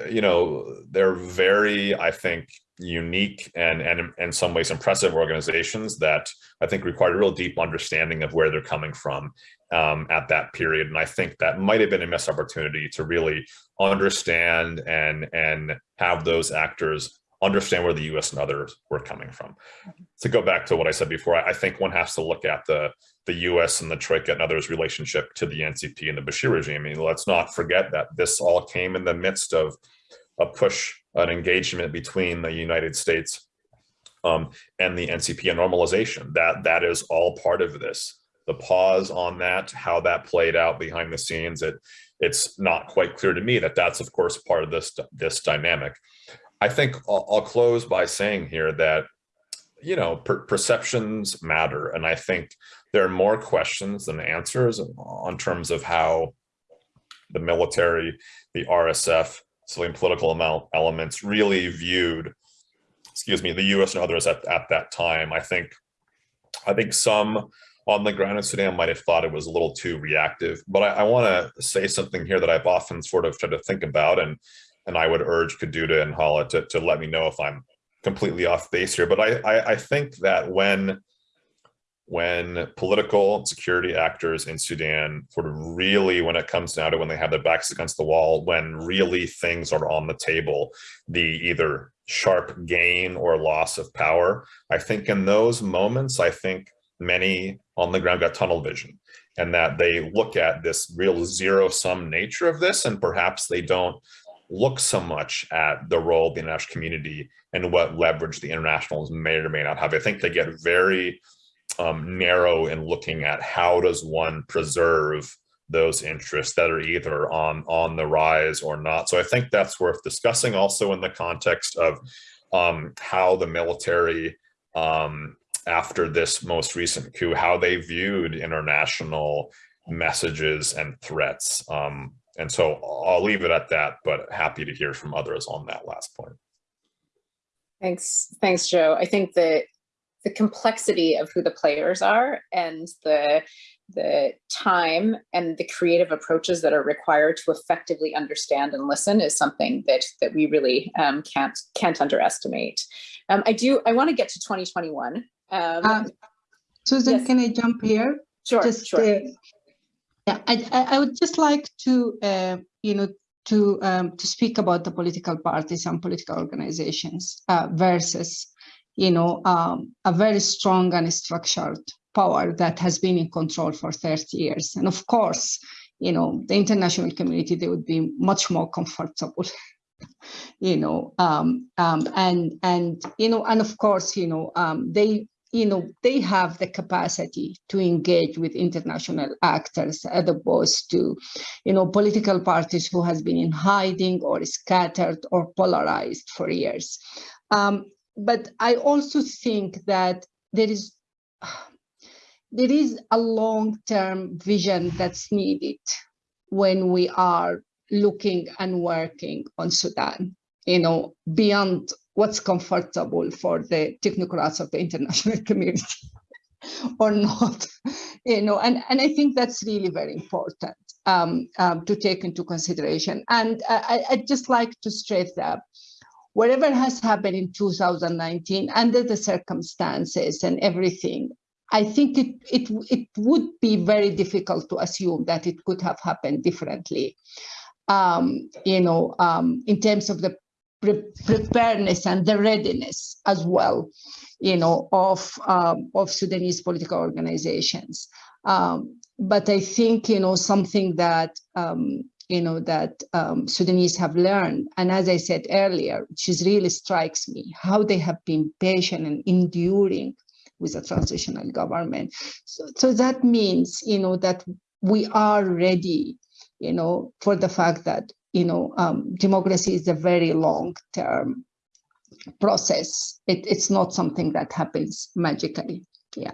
You know, they're very, I think, unique and, and in some ways impressive organizations that I think required a real deep understanding of where they're coming from um, at that period. And I think that might have been a missed opportunity to really understand and, and have those actors understand where the US and others were coming from. To go back to what I said before, I think one has to look at the, the US and the Troika and others relationship to the NCP and the Bashir regime. I mean, let's not forget that this all came in the midst of a push, an engagement between the United States um, and the NCP and normalization. That, that is all part of this the pause on that, how that played out behind the scenes, it it's not quite clear to me that that's of course part of this this dynamic. I think I'll, I'll close by saying here that you know per perceptions matter, and I think there are more questions than answers on terms of how the military, the RSF, civilian political elements really viewed, excuse me, the U.S. and others at, at that time. I think, I think some on the ground in Sudan might have thought it was a little too reactive. But I, I want to say something here that I've often sort of tried to think about, and and I would urge Kodouda and Hala to, to let me know if I'm completely off base here. But I, I, I think that when when political security actors in Sudan sort of really, when it comes down to when they have their backs against the wall, when really things are on the table, the either sharp gain or loss of power, I think in those moments, I think many on the ground got tunnel vision and that they look at this real zero sum nature of this and perhaps they don't look so much at the role of the international community and what leverage the internationals may or may not have. I think they get very um, narrow in looking at how does one preserve those interests that are either on on the rise or not. So I think that's worth discussing also in the context of um, how the military um, after this most recent coup, how they viewed international messages and threats. Um, and so I'll leave it at that, but happy to hear from others on that last point. Thanks, thanks, Joe. I think that the complexity of who the players are and the the time and the creative approaches that are required to effectively understand and listen is something that that we really um, can't can't underestimate. Um, I do. I want to get to 2021 um, uh, Susan, yes. can I jump here? Sure, just, sure. Uh, yeah, I, I would just like to, uh, you know, to um, to speak about the political parties and political organizations uh, versus, you know, um, a very strong and structured power that has been in control for 30 years. And of course, you know, the international community, they would be much more comfortable you know um, um, and and you know and of course you know um, they you know, they have the capacity to engage with international actors as opposed to, you know, political parties who has been in hiding or scattered or polarized for years. Um, but I also think that there is there is a long-term vision that's needed when we are looking and working on Sudan, you know, beyond what's comfortable for the technocrats of the international community or not you know and and i think that's really very important um, um, to take into consideration. And I, i'd just like to stress that whatever has happened in 2019 under the circumstances and everything i think it it it would be very difficult to assume that it could have happened differently um, you know, um, in terms of the pre preparedness and the readiness as well. you know, of um, of Sudanese political organizations. Um, but I think you know something that um, you know that um, Sudanese have learned, and as I said earlier, which really strikes me, how they have been patient and enduring with a transitional government. So, so that means you know that we are ready, you know, for the fact that you know um, democracy is a very long term process. It, it's not something that happens magically. Yeah.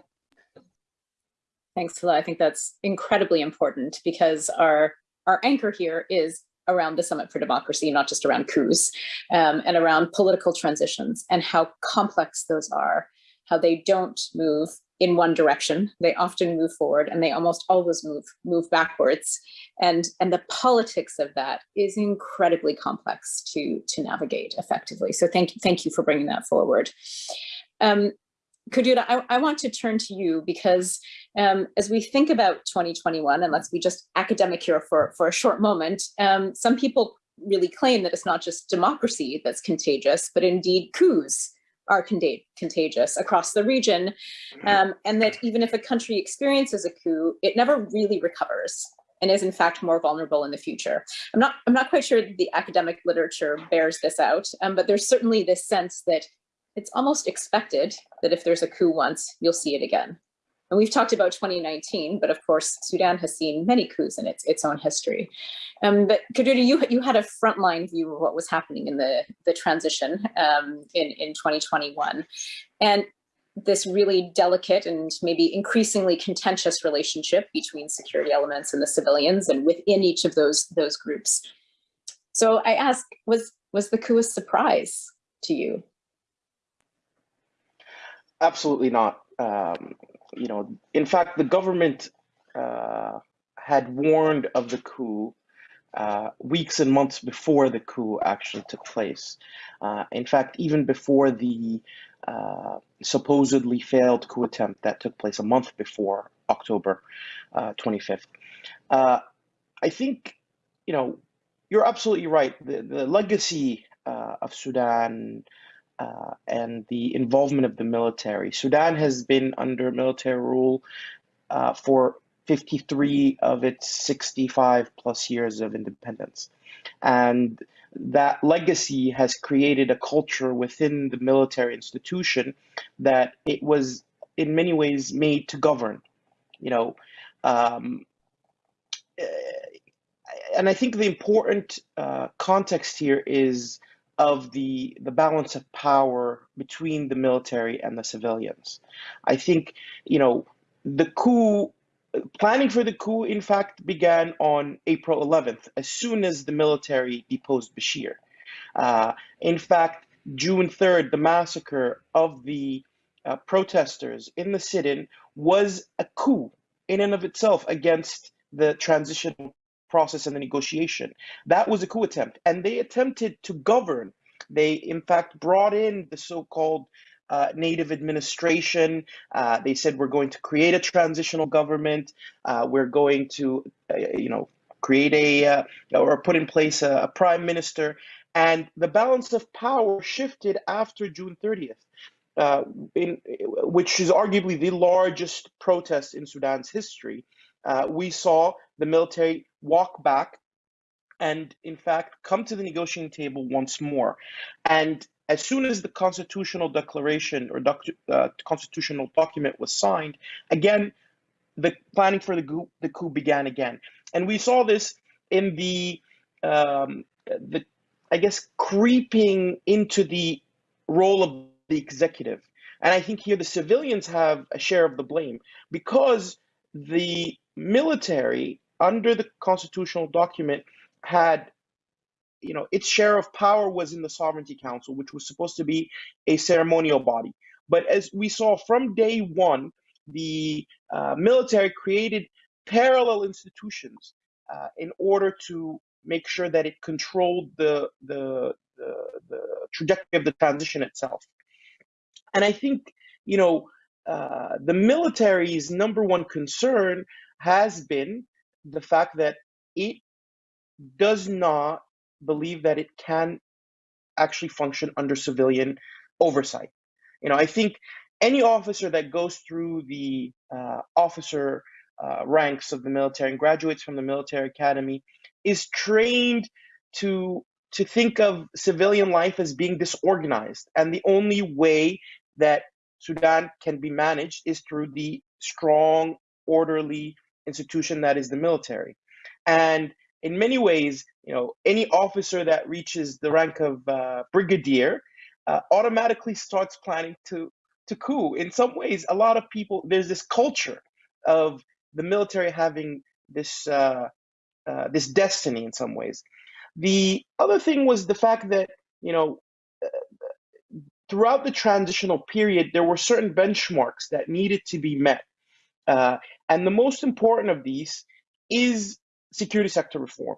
Thanks, Hila. I think that's incredibly important because our our anchor here is around the Summit for Democracy, not just around coups, um, and around political transitions and how complex those are, how they don't move in one direction. They often move forward and they almost always move move backwards. And, and the politics of that is incredibly complex to, to navigate effectively. So thank you, thank you for bringing that forward. Um, Kodouda, I, I, want to turn to you because um, as we think about 2021, and let's be just academic here for, for a short moment, um, some people really claim that it's not just democracy that's contagious, but indeed coups are contagious across the region, um, and that even if a country experiences a coup, it never really recovers and is in fact more vulnerable in the future. I'm not, I'm not quite sure the academic literature bears this out, um, but there's certainly this sense that it's almost expected that if there's a coup once, you'll see it again. And we've talked about 2019, but of course, Sudan has seen many coups in its, its own history. Um, but Kodouda, you, you had a frontline view of what was happening in the, the transition um, in, in 2021. And this really delicate and maybe increasingly contentious relationship between security elements and the civilians and within each of those, those groups. So I ask, was, was the coup a surprise to you? Absolutely not. Um, you know, in fact, the government uh, had warned of the coup uh, weeks and months before the coup actually took place. Uh, in fact, even before the uh, supposedly failed coup attempt that took place a month before October 25th. Uh, uh, I think, you know, you're absolutely right. The, the legacy of Sudan uh, and the involvement of the military. Sudan has been under military rule uh, for 53 of its 65 plus years of independence. And that legacy has created a culture within the military institution that it was in many ways made to govern. You know, um, eh, and I think the important uh, context here is of the the balance of power between the military and the civilians. I think you know the coup planning for the coup in fact began on April 11th as soon as the military deposed Bashir. Uh, in fact, June 3rd, the massacre of the uh, protesters in the sit-in was a coup in and of itself against the transitional process and the negotiation. That was a coup attempt, and they attempted to govern. They, in fact, brought in the so-called uh, native administration. Uh, they said we're going to create a transitional government. Uh, we're going to, uh, you know, create a uh, or put in place a, a, prime minister. And the balance of power shifted after June 30th. Uh, in, which is arguably the largest protest in Sudan's history, we saw the military walk back and in fact come to the negotiating table once more. And as soon as the constitutional declaration or doc, uh, constitutional document was signed, again, the planning for the coup, the coup began again. And we saw this in the, um, the, I guess, creeping into the role of the executive. And I think here the civilians have a share of the blame because the military under the constitutional document had you know its share of power was in the sovereignty council which was supposed to be a ceremonial body. But as we saw from day one the uh, military created parallel institutions uh, in order to make sure that it controlled the, the, the the trajectory of the transition itself. And i think you know uh, the military's number one concern has been the fact that it does not believe that it can actually function under civilian oversight. You know, I think any officer that goes through the uh, officer uh, ranks of the military and graduates from the military academy is trained to to think of civilian life as being disorganized and the only way that sudan can be managed is through the strong orderly institution that is the military. And in many ways you know any officer that reaches the rank of uh, brigadier uh, automatically starts planning to to coup. In some ways a lot of people there's this culture of the military having this uh, uh, this destiny in some ways. The other thing was the fact that you know uh, throughout the transitional period there were certain benchmarks that needed to be met, uh, and the most important of these is security sector reform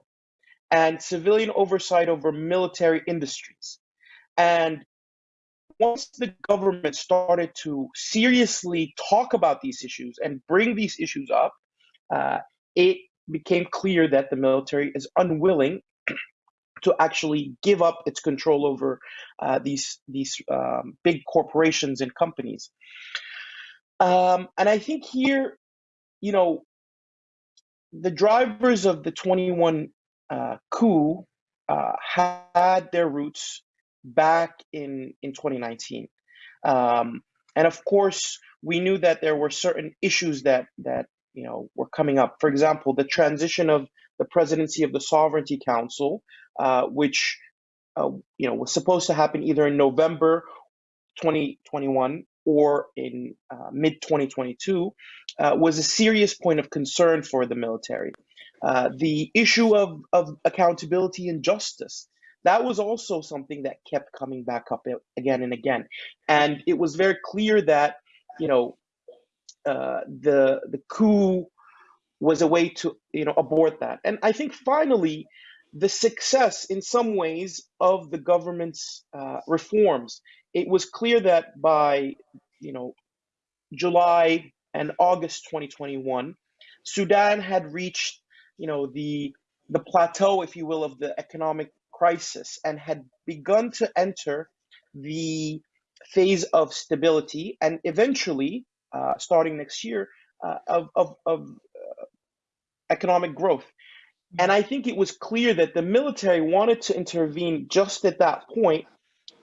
and civilian oversight over military industries. And once the government started to seriously talk about these issues and bring these issues up, uh, it became clear that the military is unwilling to actually give up its control over uh, these these um, big corporations and companies. Um, and I think here, you know, the drivers of the 21 uh, coup uh, had their roots back in in 2019. Um, and of course, we knew that there were certain issues that that you know were coming up. For example, the transition of the presidency of the Sovereignty Council, uh, which uh, you know was supposed to happen either in November 2021 or in uh, mid 2022, uh, was a serious point of concern for the military. Uh, the issue of, of accountability and justice that was also something that kept coming back up again and again. And it was very clear that, you know, uh, the the coup was a way to you know abort that. And I think finally, the success in some ways of the government's uh, reforms, it was clear that by you know July and August 2021, Sudan had reached you know the the plateau, if you will, of the economic crisis and had begun to enter the phase of stability and eventually, uh, starting next year, uh, of, of, of uh, economic growth. And I think it was clear that the military wanted to intervene just at that point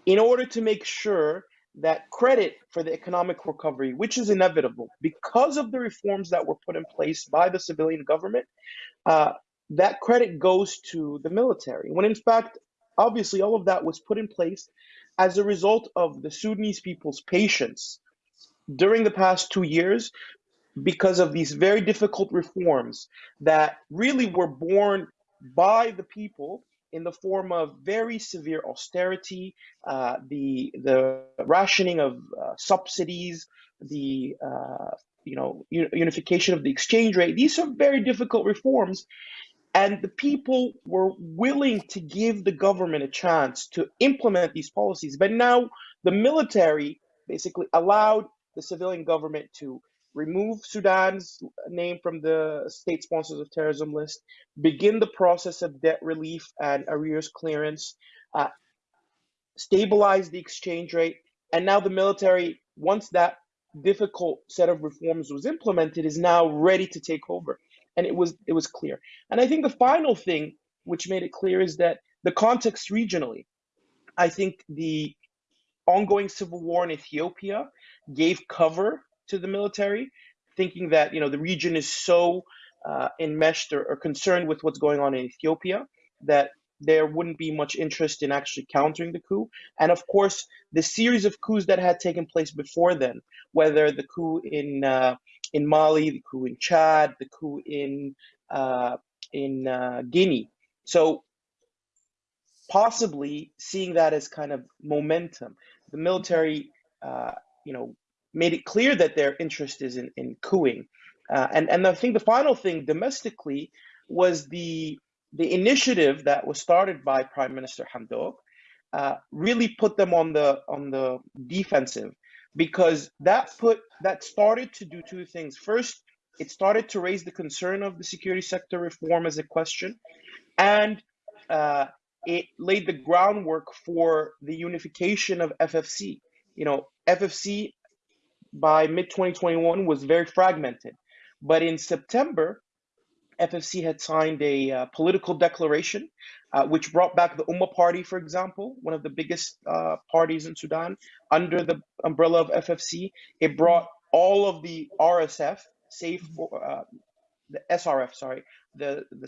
in order to make sure that credit for the economic recovery, which is inevitable because of the reforms that were put in place by the civilian government, uh, that credit goes to the military. When in fact, obviously, all of that was put in place as a result of the Sudanese people's patience during the past two years because of these very difficult reforms that really were born by the people in the form of very severe austerity, uh, the the rationing of uh, subsidies, the uh, you know unification of the exchange rate. These are very difficult reforms, and the people were willing to give the government a chance to implement these policies. But now the military basically allowed the civilian government to remove Sudan's name from the state sponsors of terrorism list, begin the process of debt relief and arrears clearance, uh, stabilize the exchange rate, and now the military, once that difficult set of reforms was implemented, is now ready to take over and it was it was clear. And I think the final thing which made it clear is that the context regionally. I think the ongoing civil war in Ethiopia gave cover to the military, thinking that you know the region is so uh, enmeshed or, or concerned with what's going on in Ethiopia that there wouldn't be much interest in actually countering the coup. And of course, the series of coups that had taken place before then, whether the coup in uh, in Mali, the coup in Chad, the coup in uh, in uh, Guinea. So possibly seeing that as kind of momentum, the military, uh, you know, made it clear that their interest is in, in cooing. Uh, and and I think the final thing domestically was the the initiative that was started by Prime Minister Hamdok uh, really put them on the on the defensive because that put that started to do two things. First, it started to raise the concern of the security sector reform as a question, and uh, it laid the groundwork for the unification of FFC. You know, FFC by mid 2021 was very fragmented. But in September, FFC had signed a uh, political declaration, uh, which brought back the Ummah Party, for example, one of the biggest uh, parties in Sudan, under the umbrella of FFC. It brought all of the RSF, save for uh, the SRF, sorry, the the,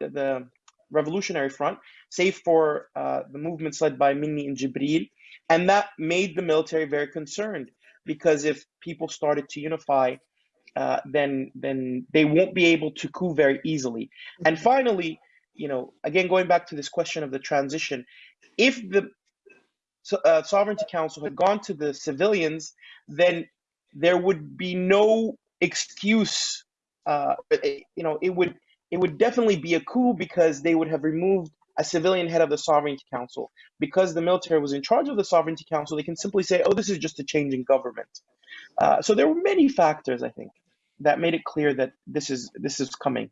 the, the Revolutionary Front, save for uh, the movements led by Minni and Jibril. And that made the military very concerned because if people started to unify, uh, then then they won't be able to coup very easily. And finally, you know, again going back to this question of the transition, if the uh, Sovereignty Council had gone to the civilians, then there would be no excuse. Uh, you know, it would it would definitely be a coup because they would have removed a civilian head of the Sovereignty Council. Because the military was in charge of the Sovereignty Council, they can simply say, oh, this is just a change in government. Uh, so there were many factors, I think, that made it clear that this is this is coming.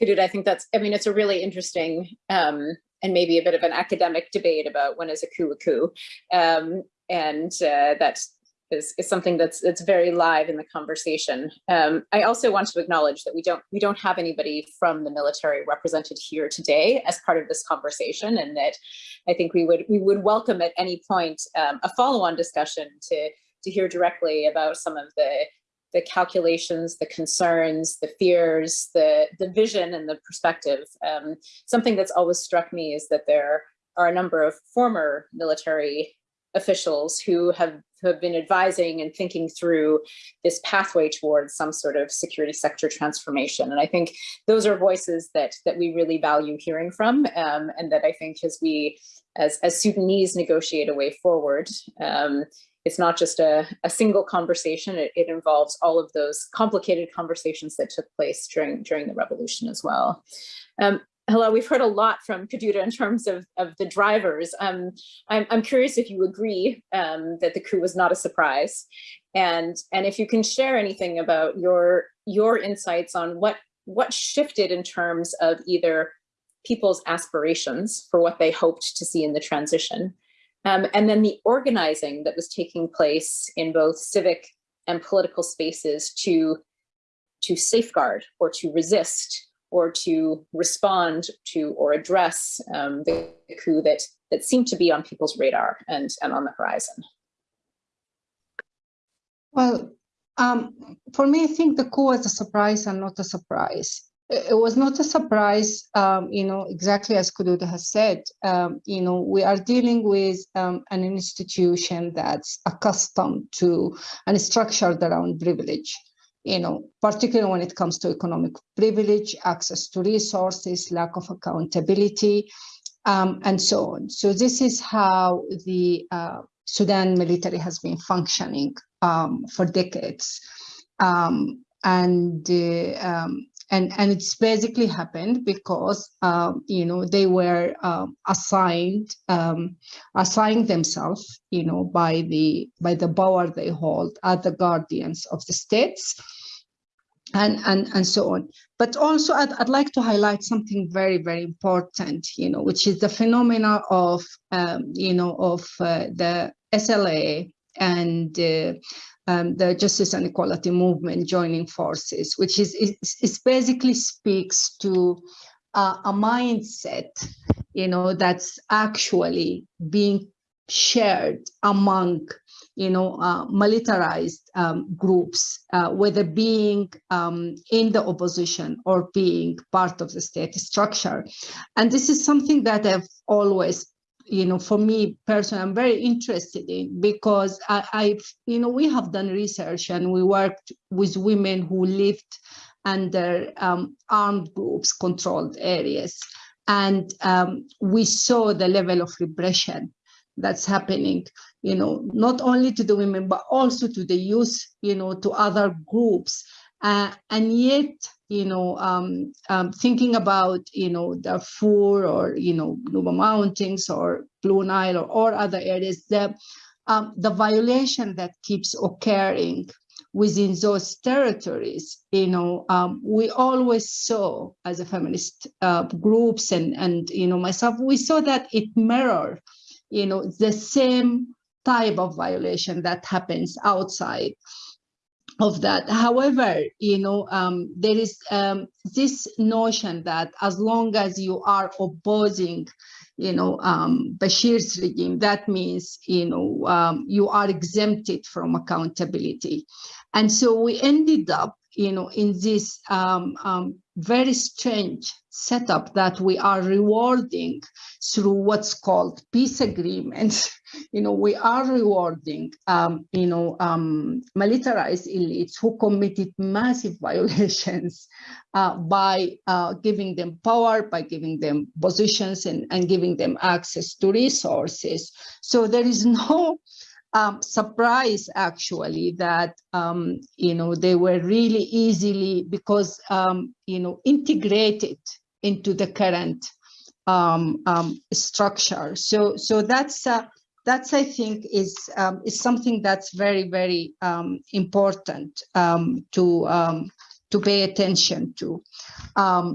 Kodouda, I think that's, I mean, it's a really interesting um, and maybe a bit of an academic debate about when is a coup a coup. Um, and uh, that's is, is something that's that's very live in the conversation. Um, I also want to acknowledge that we don't we don't have anybody from the military represented here today as part of this conversation, and that I think we would we would welcome at any point um, a follow-on discussion to to hear directly about some of the the calculations, the concerns, the fears, the the vision and the perspective. Um, something that's always struck me is that there are a number of former military officials who have, have been advising and thinking through this pathway towards some sort of security sector transformation. And I think those are voices that that we really value hearing from um, and that I think as we, as, as Sudanese negotiate a way forward, um, it's not just a, a single conversation, it, it, involves all of those complicated conversations that took place during, during the revolution as well. Um, hello, we've heard a lot from Kodouda in terms of, of the drivers. Um, I'm, I'm curious if you agree um, that the coup was not a surprise. And, and if you can share anything about your, your insights on what, what shifted in terms of either people's aspirations for what they hoped to see in the transition, um, and then the organizing that was taking place in both civic and political spaces to, to safeguard or to resist or to respond to or address um, the coup that, that seemed to be on people's radar and, and on the horizon? Well, um, for me, I think the coup was a surprise and not a surprise. It was not a surprise, um, you know, exactly as Kodouda has said, um, you know, we are dealing with um, an institution that's accustomed to and structured around privilege you know, particularly when it comes to economic privilege, access to resources, lack of accountability, um, and so on. So this is how the uh, Sudan military has been functioning um, for decades. Um, and uh, um, and and it's basically happened because um, you know they were um, assigned um, assigned themselves you know by the by the power they hold as the guardians of the states and and and so on. But also I'd, I'd like to highlight something very very important you know which is the phenomena of um, you know of uh, the SLA and uh, um, the justice and equality movement joining forces, which is, basically speaks to uh, a mindset, you know, that's actually being shared among, you know, uh, militarized um, groups, uh, whether being um, in the opposition or being part of the state structure. And this is something that I've always you know, for me personally, I'm very interested in because I, I've, you know, we have done research and we worked with women who lived under um, armed groups controlled areas. And um, we saw the level of repression that's happening, you know, not only to the women, but also to the youth, you know, to other groups. Uh, and yet you know, um, um, thinking about, you know, the Darfur or, you know, Nuba Mountains or Blue Nile or, or other areas, the, um, the violation that keeps occurring within those territories, you know, um, we always saw as a feminist uh, groups and, and, you know, myself, we saw that it mirrored, you know, the same type of violation that happens outside of that. However, you know, um, there is um, this notion that as long as you are opposing, you know, um, Bashir's regime, that means, you know, um, you are exempted from accountability. And so we ended up, you know, in this um, um, very strange setup that we are rewarding through what's called peace agreements. You know, we are rewarding, um, you know, um, militarized elites who committed massive violations uh, by uh, giving them power, by giving them positions and, and giving them access to resources. So there is no um, surprise actually that um, you know they were really easily because um, you know integrated into the current um, um, structure. So so that's uh, that's I think is um, is something that's very very um, important um, to um, to pay attention to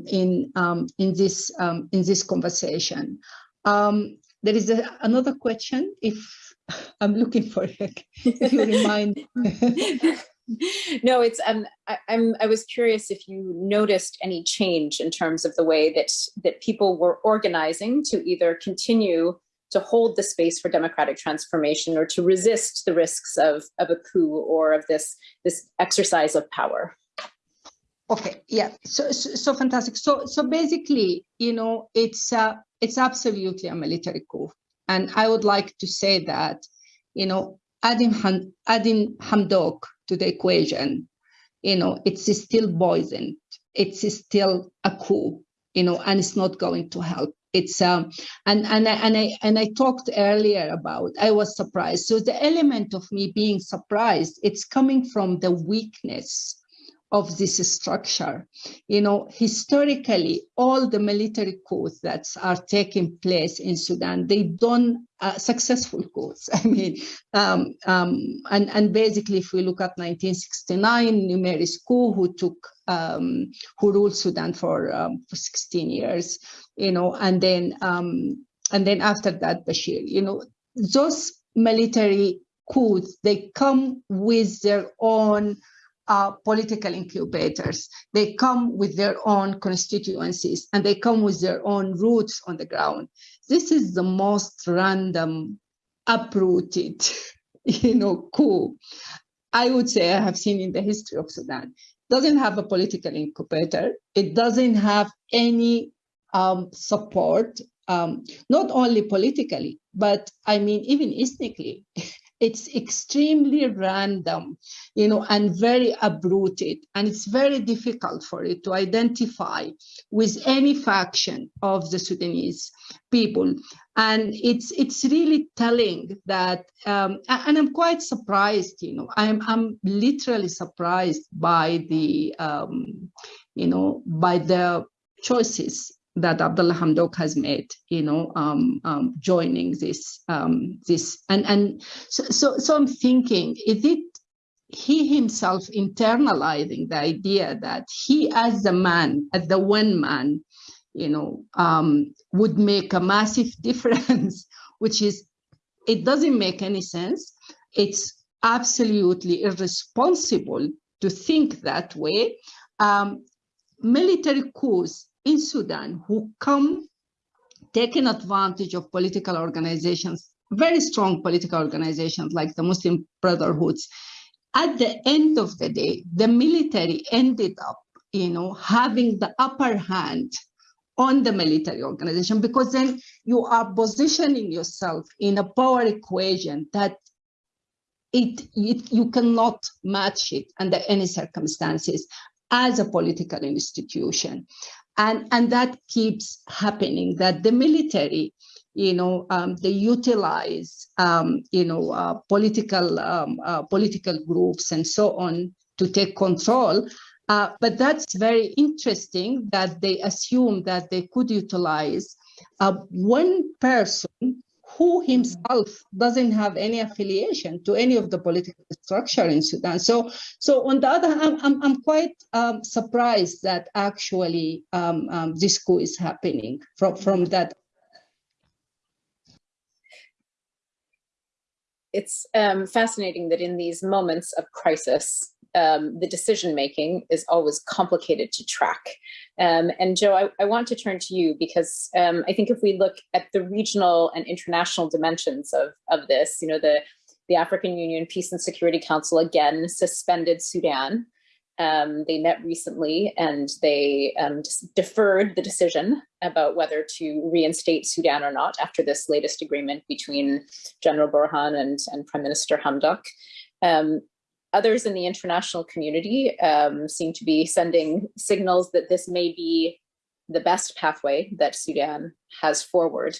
in in this in this conversation. there is a, another question if I'm looking for it. If you remind. no, it's um, I, I'm. I was curious if you noticed any change in terms of the way that that people were organizing to either continue to hold the space for democratic transformation or to resist the risks of of a coup or of this this exercise of power. Okay, yeah, so, so, so fantastic. So so basically, you know, it's uh, it's absolutely a military coup. And I would like to say that, you know, adding, Ham, adding Hamdok to the equation, you know, it's still poison. It's still a coup, you know, and it's not going to help. It's um and and I, and I and I talked earlier about I was surprised. So the element of me being surprised, it's coming from the weakness of this structure. You know, historically, all the military coups that are taking place in Sudan, they done uh, successful coups. I mean, um, um, and, and basically, if we look at 1969, Numeri's coup, who took, um, who ruled Sudan for, um, for 16 years, you know, and then, um, and then after that, Bashir, you know, those military coups, they come with their own uh, political incubators. They come with their own constituencies and they come with their own roots on the ground. This is the most random, uprooted, you know, coup I would say I have seen in the history of Sudan. Doesn't have a political incubator. It doesn't have any um, support, um, not only politically, but I mean, even ethnically. it's extremely random, you know, and very uprooted. And it's very difficult for it to identify with any faction of the Sudanese people. And it's it's really telling that, um, and I'm quite surprised, you know, I'm, I'm literally surprised by the, um, you know, by the choices that Abdullah Hamdok has made, you know, um, um, joining this, um, this, and and so, so, so I'm thinking, is it he himself internalizing the idea that he, as the man, as the one man, you know, um, would make a massive difference, which is, it doesn't make any sense. It's absolutely irresponsible to think that way. Um, military coups in Sudan who come taking advantage of political organizations, very strong political organizations like the Muslim Brotherhoods. At the end of the day, the military ended up, you know, having the upper hand on the military organization because then you are positioning yourself in a power equation that it, it you cannot match it under any circumstances as a political institution and and that keeps happening that the military you know um, they utilize um, you know uh, political um, uh, political groups and so on to take control. Uh, but that's very interesting that they assume that they could utilize uh, one person who himself doesn't have any affiliation to any of the political structure in Sudan. So, so on the other hand, I'm, I'm quite um, surprised that actually um, um, this coup is happening from, from that. it's um, fascinating that in these moments of crisis, um, the decision making is always complicated to track. Um, and Joe, I, I, want to turn to you because um, I think if we look at the regional and international dimensions of, of this, you know, the, the African Union Peace and Security Council again suspended Sudan. Um, they met recently and they um, deferred the decision about whether to reinstate Sudan or not after this latest agreement between General Burhan and, and Prime Minister Hamdok. Um, others in the international community um, seem to be sending signals that this may be the best pathway that Sudan has forward.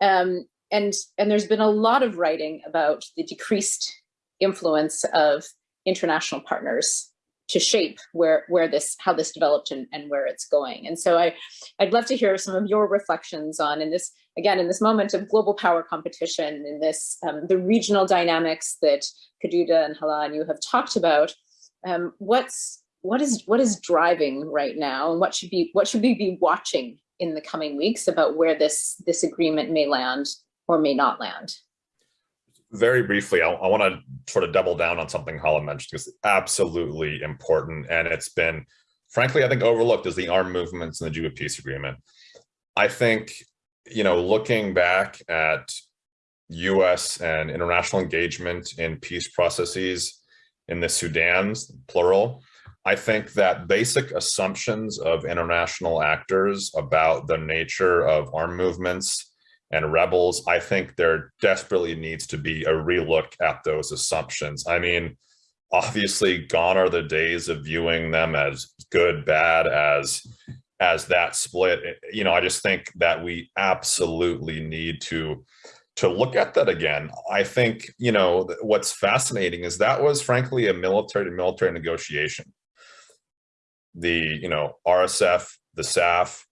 Um, and, and there's been a lot of writing about the decreased influence of international partners to shape where where this how this developed and, and where it's going and so i i'd love to hear some of your reflections on in this again in this moment of global power competition in this um, the regional dynamics that Kodouda and Hala and you have talked about um, what's what is what is driving right now and what should be what should we be watching in the coming weeks about where this this agreement may land or may not land very briefly, I, I want to sort of double down on something Hala mentioned because it's absolutely important. And it's been, frankly, I think overlooked as the armed movements in the Juba peace agreement. I think, you know, looking back at US and international engagement in peace processes in the Sudan's plural, I think that basic assumptions of international actors about the nature of armed movements and rebels, I think there desperately needs to be a relook at those assumptions. I mean, obviously gone are the days of viewing them as good, bad, as as that split. You know, I just think that we absolutely need to to look at that again. I think, you know, what's fascinating is that was frankly a military to military negotiation. The, you know, RSF, the SAF,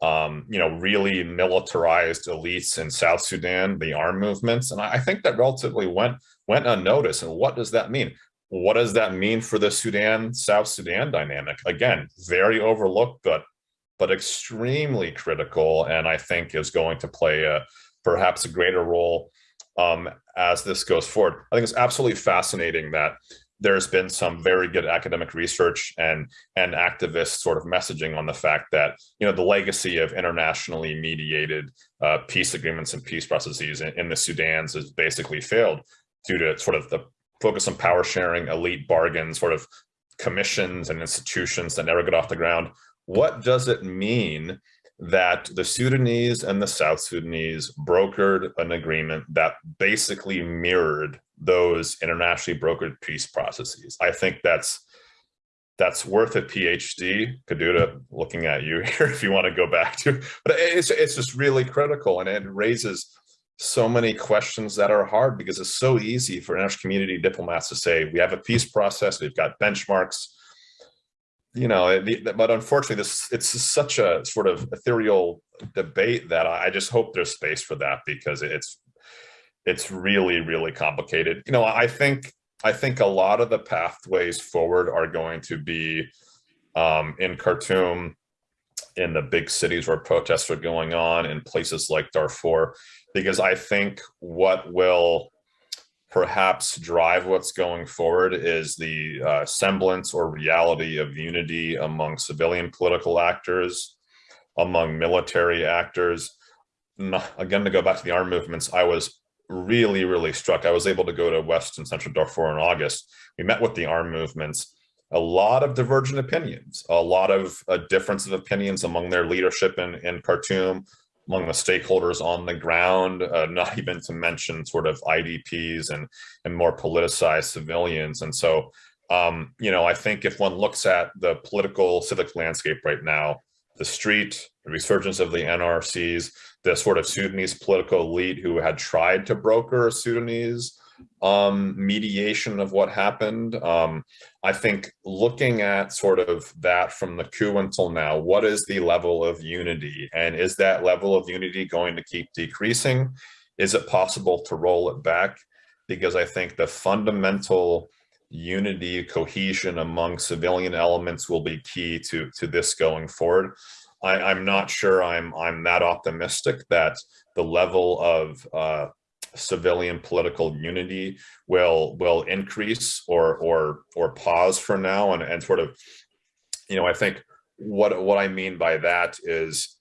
um, you know, really militarized elites in South Sudan, the armed movements. And I think that relatively went, went unnoticed. And what does that mean? What does that mean for the Sudan, South Sudan dynamic? Again, very overlooked, but but extremely critical, and I think is going to play a perhaps a greater role um, as this goes forward. I think it's absolutely fascinating that there's been some very good academic research and and activist sort of messaging on the fact that you know the legacy of internationally mediated uh, peace agreements and peace processes in, in the Sudan's has basically failed due to sort of the focus on power sharing, elite bargains, sort of commissions and institutions that never get off the ground. What does it mean that the Sudanese and the South Sudanese brokered an agreement that basically mirrored those internationally brokered peace processes. I think that's that's worth a PhD. Kodouda, looking at you here, if you want to go back to, but it's it's just really critical, and it raises so many questions that are hard because it's so easy for international community diplomats to say we have a peace process, we've got benchmarks, you know, but unfortunately, this it's such a sort of ethereal debate that I just hope there's space for that because it's it's really, really complicated. You know, I think I think a lot of the pathways forward are going to be um, in Khartoum, in the big cities where protests are going on, in places like Darfur, because I think what will perhaps drive what's going forward is the uh, semblance or reality of unity among civilian political actors, among military actors. Again, to go back to the armed movements, I was really, really struck. I was able to go to West and Central Darfur in August. We met with the armed movements, a lot of divergent opinions, a lot of uh, difference of opinions among their leadership in, in Khartoum, among the stakeholders on the ground, uh, not even to mention sort of IDPs and, and more politicized civilians. And so, um, you know, I think if one looks at the political civic landscape right now, the street, the resurgence of the NRCs, the sort of Sudanese political elite who had tried to broker a Sudanese um, mediation of what happened. Um, I think looking at sort of that from the coup until now, what is the level of unity? And is that level of unity going to keep decreasing? Is it possible to roll it back? Because I think the fundamental unity, cohesion among civilian elements will be key to, to this going forward. I, am not sure I'm I'm that optimistic that the level of uh, civilian political unity will will increase or or or pause for now. And, and sort of you know i think what what i mean by that is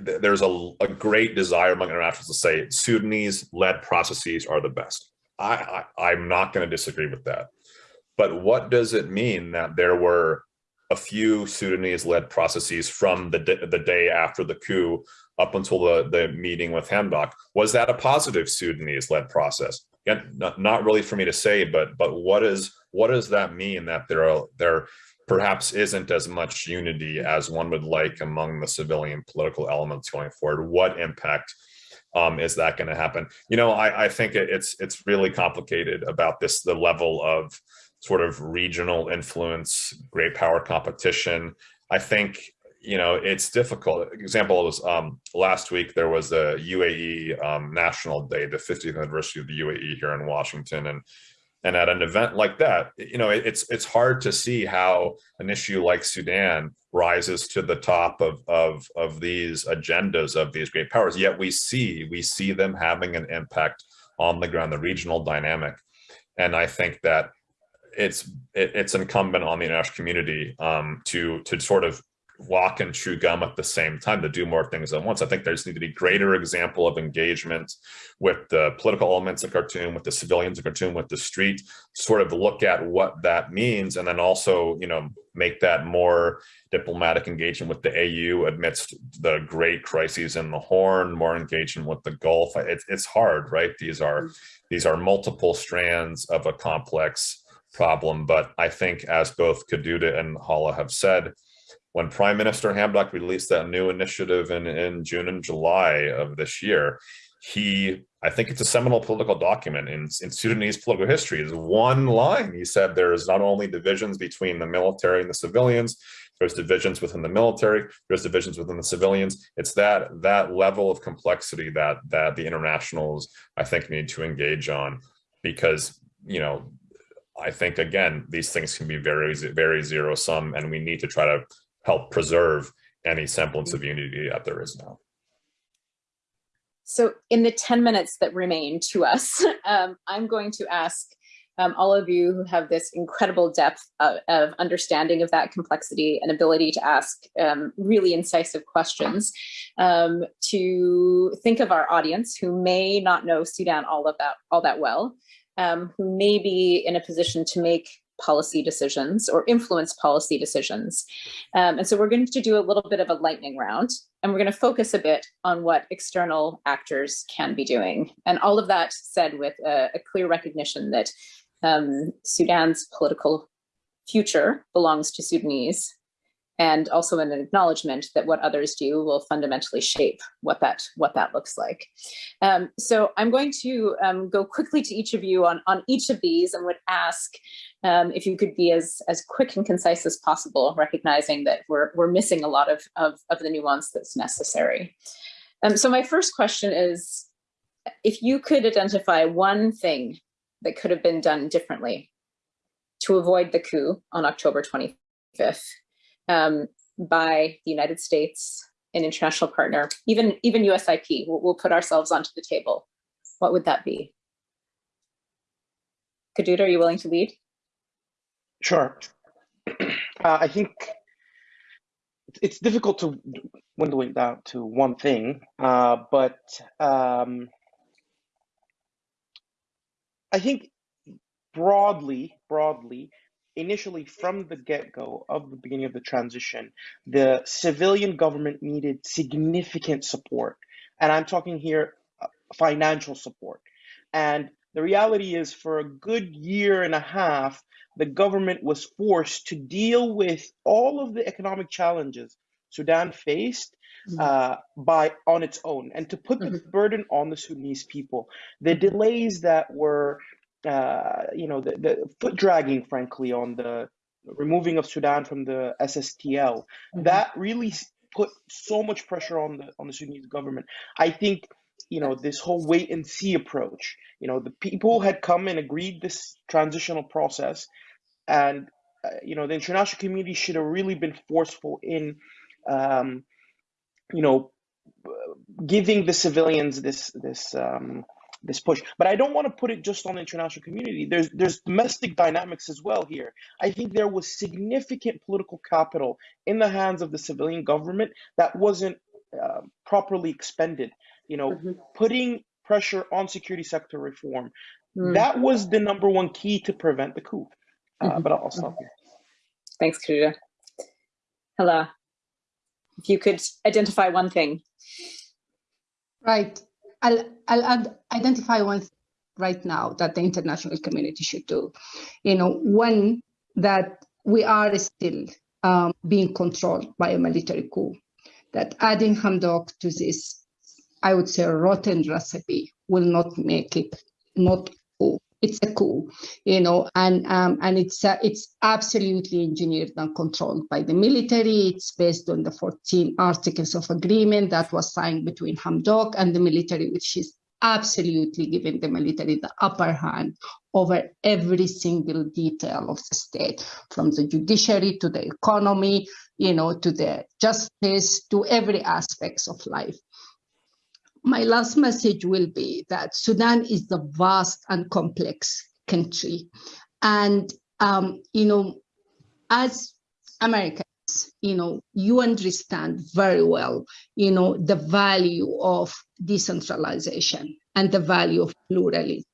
there's a, a great desire among internationals to say sudanese led processes are the best. I, I i'm not going to disagree with that. But what does it mean that there were a few Sudanese led processes from the, the day after the coup up until the, the meeting with Hamdok. Was that a positive Sudanese led process? Again, not, not really for me to say, but but what is what does that mean that there are there perhaps isn't as much unity as one would like among the civilian political elements going forward? What impact um, is that going to happen? You know, I, I think it, it's it's really complicated about this, the level of sort of regional influence, great power competition. I think you know it's difficult. Example was um, last week there was the UAE um, National Day, the 50th anniversary of the UAE here in Washington, and and at an event like that, you know it's it's hard to see how an issue like Sudan rises to the top of of of these agendas of these great powers. Yet we see we see them having an impact on the ground, the regional dynamic, and I think that it's it, it's incumbent on the international community um, to to sort of walk and chew gum at the same time to do more things at once. I think there's need to be greater example of engagement with the political elements of Khartoum, with the civilians of Khartoum, with the street, sort of look at what that means, and then also, you know, make that more diplomatic engagement with the AU amidst the great crises in the Horn, more engagement with the Gulf. It's it's hard, right? These are these are multiple strands of a complex problem. But I think as both Kodouda and Hala have said, when Prime Minister Hamdok released that new initiative in, in June and July of this year, he, I think it's a seminal political document in, in Sudanese political history, is one line. He said there is not only divisions between the military and the civilians, there's divisions within the military, there's divisions within the civilians. It's that that level of complexity that that the internationals, I think, need to engage on because, you know, I think, again, these things can be very, very zero sum, and we need to try to help preserve any semblance of unity that there is now. So in the 10 minutes that remain to us, um, I'm going to ask um, all of you who have this incredible depth of, of, understanding of that complexity and ability to ask um, really incisive questions um, to think of our audience who may not know Sudan all of that all that well um, who may be in a position to make policy decisions or influence policy decisions. Um, and so we're going to do a little bit of a lightning round and we're going to focus a bit on what external actors can be doing. And all of that said with a, a clear recognition that um, Sudan's political future belongs to Sudanese and also an acknowledgement that what others do will fundamentally shape what that what that looks like. Um, so I'm going to um, go quickly to each of you on, on each of these and would ask um, if you could be as, as quick and concise as possible, recognizing that we're, we're missing a lot of, of, of the nuance that's necessary. Um, so my first question is, if you could identify one thing that could have been done differently to avoid the coup on October 25th, um, by the United States, an international partner, even, even USIP, we'll, we'll put ourselves onto the table. What would that be? Kodouda, are you willing to lead? Sure. Uh, I think it's difficult to window it down to one thing, uh, but um, I think broadly, broadly, initially from the get-go of the beginning of the transition, the civilian government needed significant support. And I'm talking here uh, financial support. And the reality is for a good year and a half, the government was forced to deal with all of the economic challenges Sudan faced mm-hmm. uh, by on its own and to put the mm-hmm. burden on the Sudanese people. The delays that were uh, you know, the, the foot dragging, frankly, on the removing of Sudan from the SSTL, mm-hmm. that really put so much pressure on the on the Sudanese government. I think you know this whole wait and see approach. You know, the people had come and agreed this transitional process, and uh, you know the international community should have really been forceful in, um, you know, giving the civilians this this um, this push. But I don't want to put it just on the international community. There's there's domestic dynamics as well here. I think there was significant political capital in the hands of the civilian government that wasn't uh, properly expended. You know, Mhm. putting pressure on security sector reform. Mm, That was the number one key to prevent the coup. Uh, Mhm. But I'll, I'll stop here. Thanks, Kodouda. Hala, if you could identify one thing. Right. I'll, I'll identify one thing right now that the international community should do. You know, one, that we are still um, being controlled by a military coup, that adding Hamdok to this, I would say, rotten recipe will not make it not. It's a coup, you know, and um, and it's uh, it's absolutely engineered and controlled by the military. It's based on the 14 articles of agreement that was signed between Hamdok and the military, which is absolutely giving the military the upper hand over every single detail of the state, from the judiciary to the economy, you know, to the justice, to every aspects of life my last message will be that Sudan is a vast and complex country. And, um, you know, as Americans, you know, you understand very well, you know, the value of decentralization and the value of pluralism,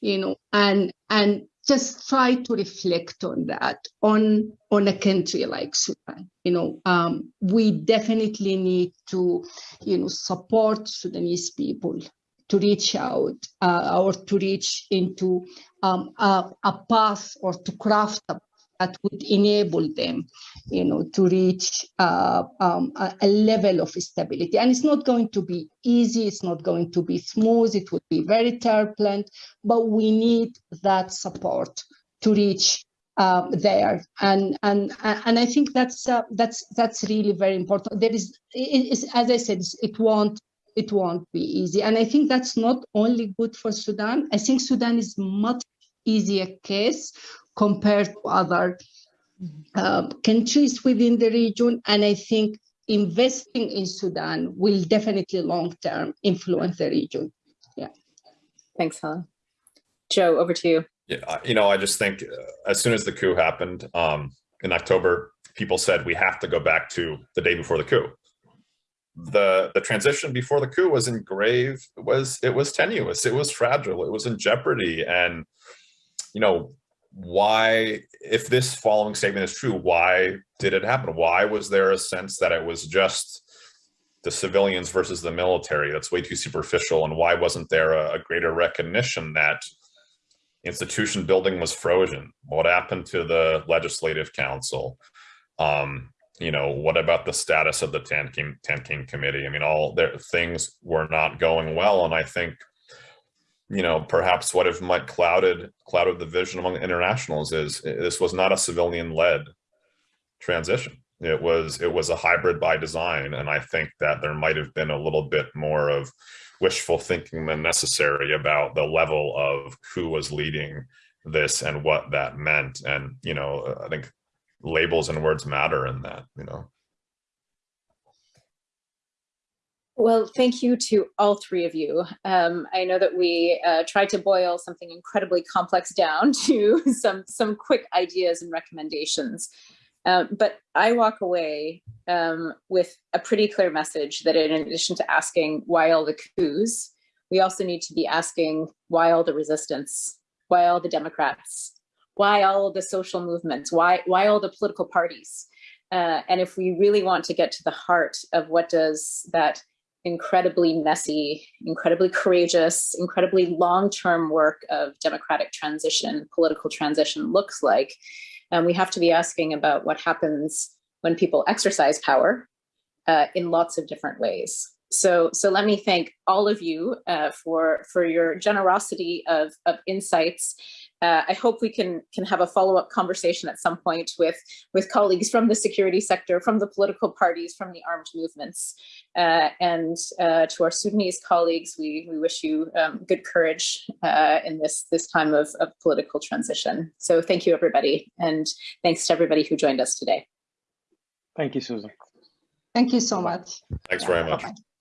you know, and, and just try to reflect on that on on a country like Sudan. You know, um, we definitely need to, you know, support Sudanese people to reach out uh, or to reach into um, a, a path or to craft a that would enable them, you know, to reach uh, um, a, level of stability. And it's not going to be easy. It's not going to be smooth. It would be very turbulent, but we need that support to reach uh, there. And and and I think that's uh, that's that's really very important. There is, as I said, it won't it won't be easy. And I think that's not only good for Sudan. I think Sudan is much easier case compared to other uh, countries within the region. And I think investing in Sudan will definitely long-term influence the region. Yeah. Thanks, Helen. Joe, over to you. Yeah, you know, I just think uh, as soon as the coup happened um, in October, people said we have to go back to the day before the coup. The the transition before the coup was in grave was it was tenuous, it was fragile, it was in jeopardy, and you know why if this following statement is true why did it happen? Why was there a sense that it was just the civilians versus the military that's way too superficial? And why wasn't there a, a greater recognition that institution building was frozen? What happened to the legislative council? Um you know what about the status of the Tamkeen 10 king committee? I mean all their things were not going well. And i think you know, perhaps what if might clouded clouded the vision among internationals is this was not a civilian led transition. It was it was a hybrid by design, and I think that there might have been a little bit more of wishful thinking than necessary about the level of who was leading this and what that meant. And you know, I think labels and words matter in that. You know. Well, thank you to all three of you. Um, I know that we uh, tried to boil something incredibly complex down to some, some quick ideas and recommendations. Um, but I walk away um, with a pretty clear message that in addition to asking why all the coups, we also need to be asking why all the resistance, why all the Democrats, why all the social movements, why, why all the political parties. Uh, and if we really want to get to the heart of what does that incredibly messy, incredibly courageous, incredibly long-term work of democratic transition, political transition looks like. And we have to be asking about what happens when people exercise power uh, in lots of different ways. So, so let me thank all of you uh, for, for your generosity of, of insights uh, I hope we can can have a follow-up conversation at some point with with colleagues from the security sector, from the political parties, from the armed movements. Uh, and uh, to our Sudanese colleagues, we, we wish you um, good courage uh, in this, this time of, of political transition. So thank you, everybody. And thanks to everybody who joined us today. Thank you, Susan. Thank you so much. Thanks very much. Bye -bye.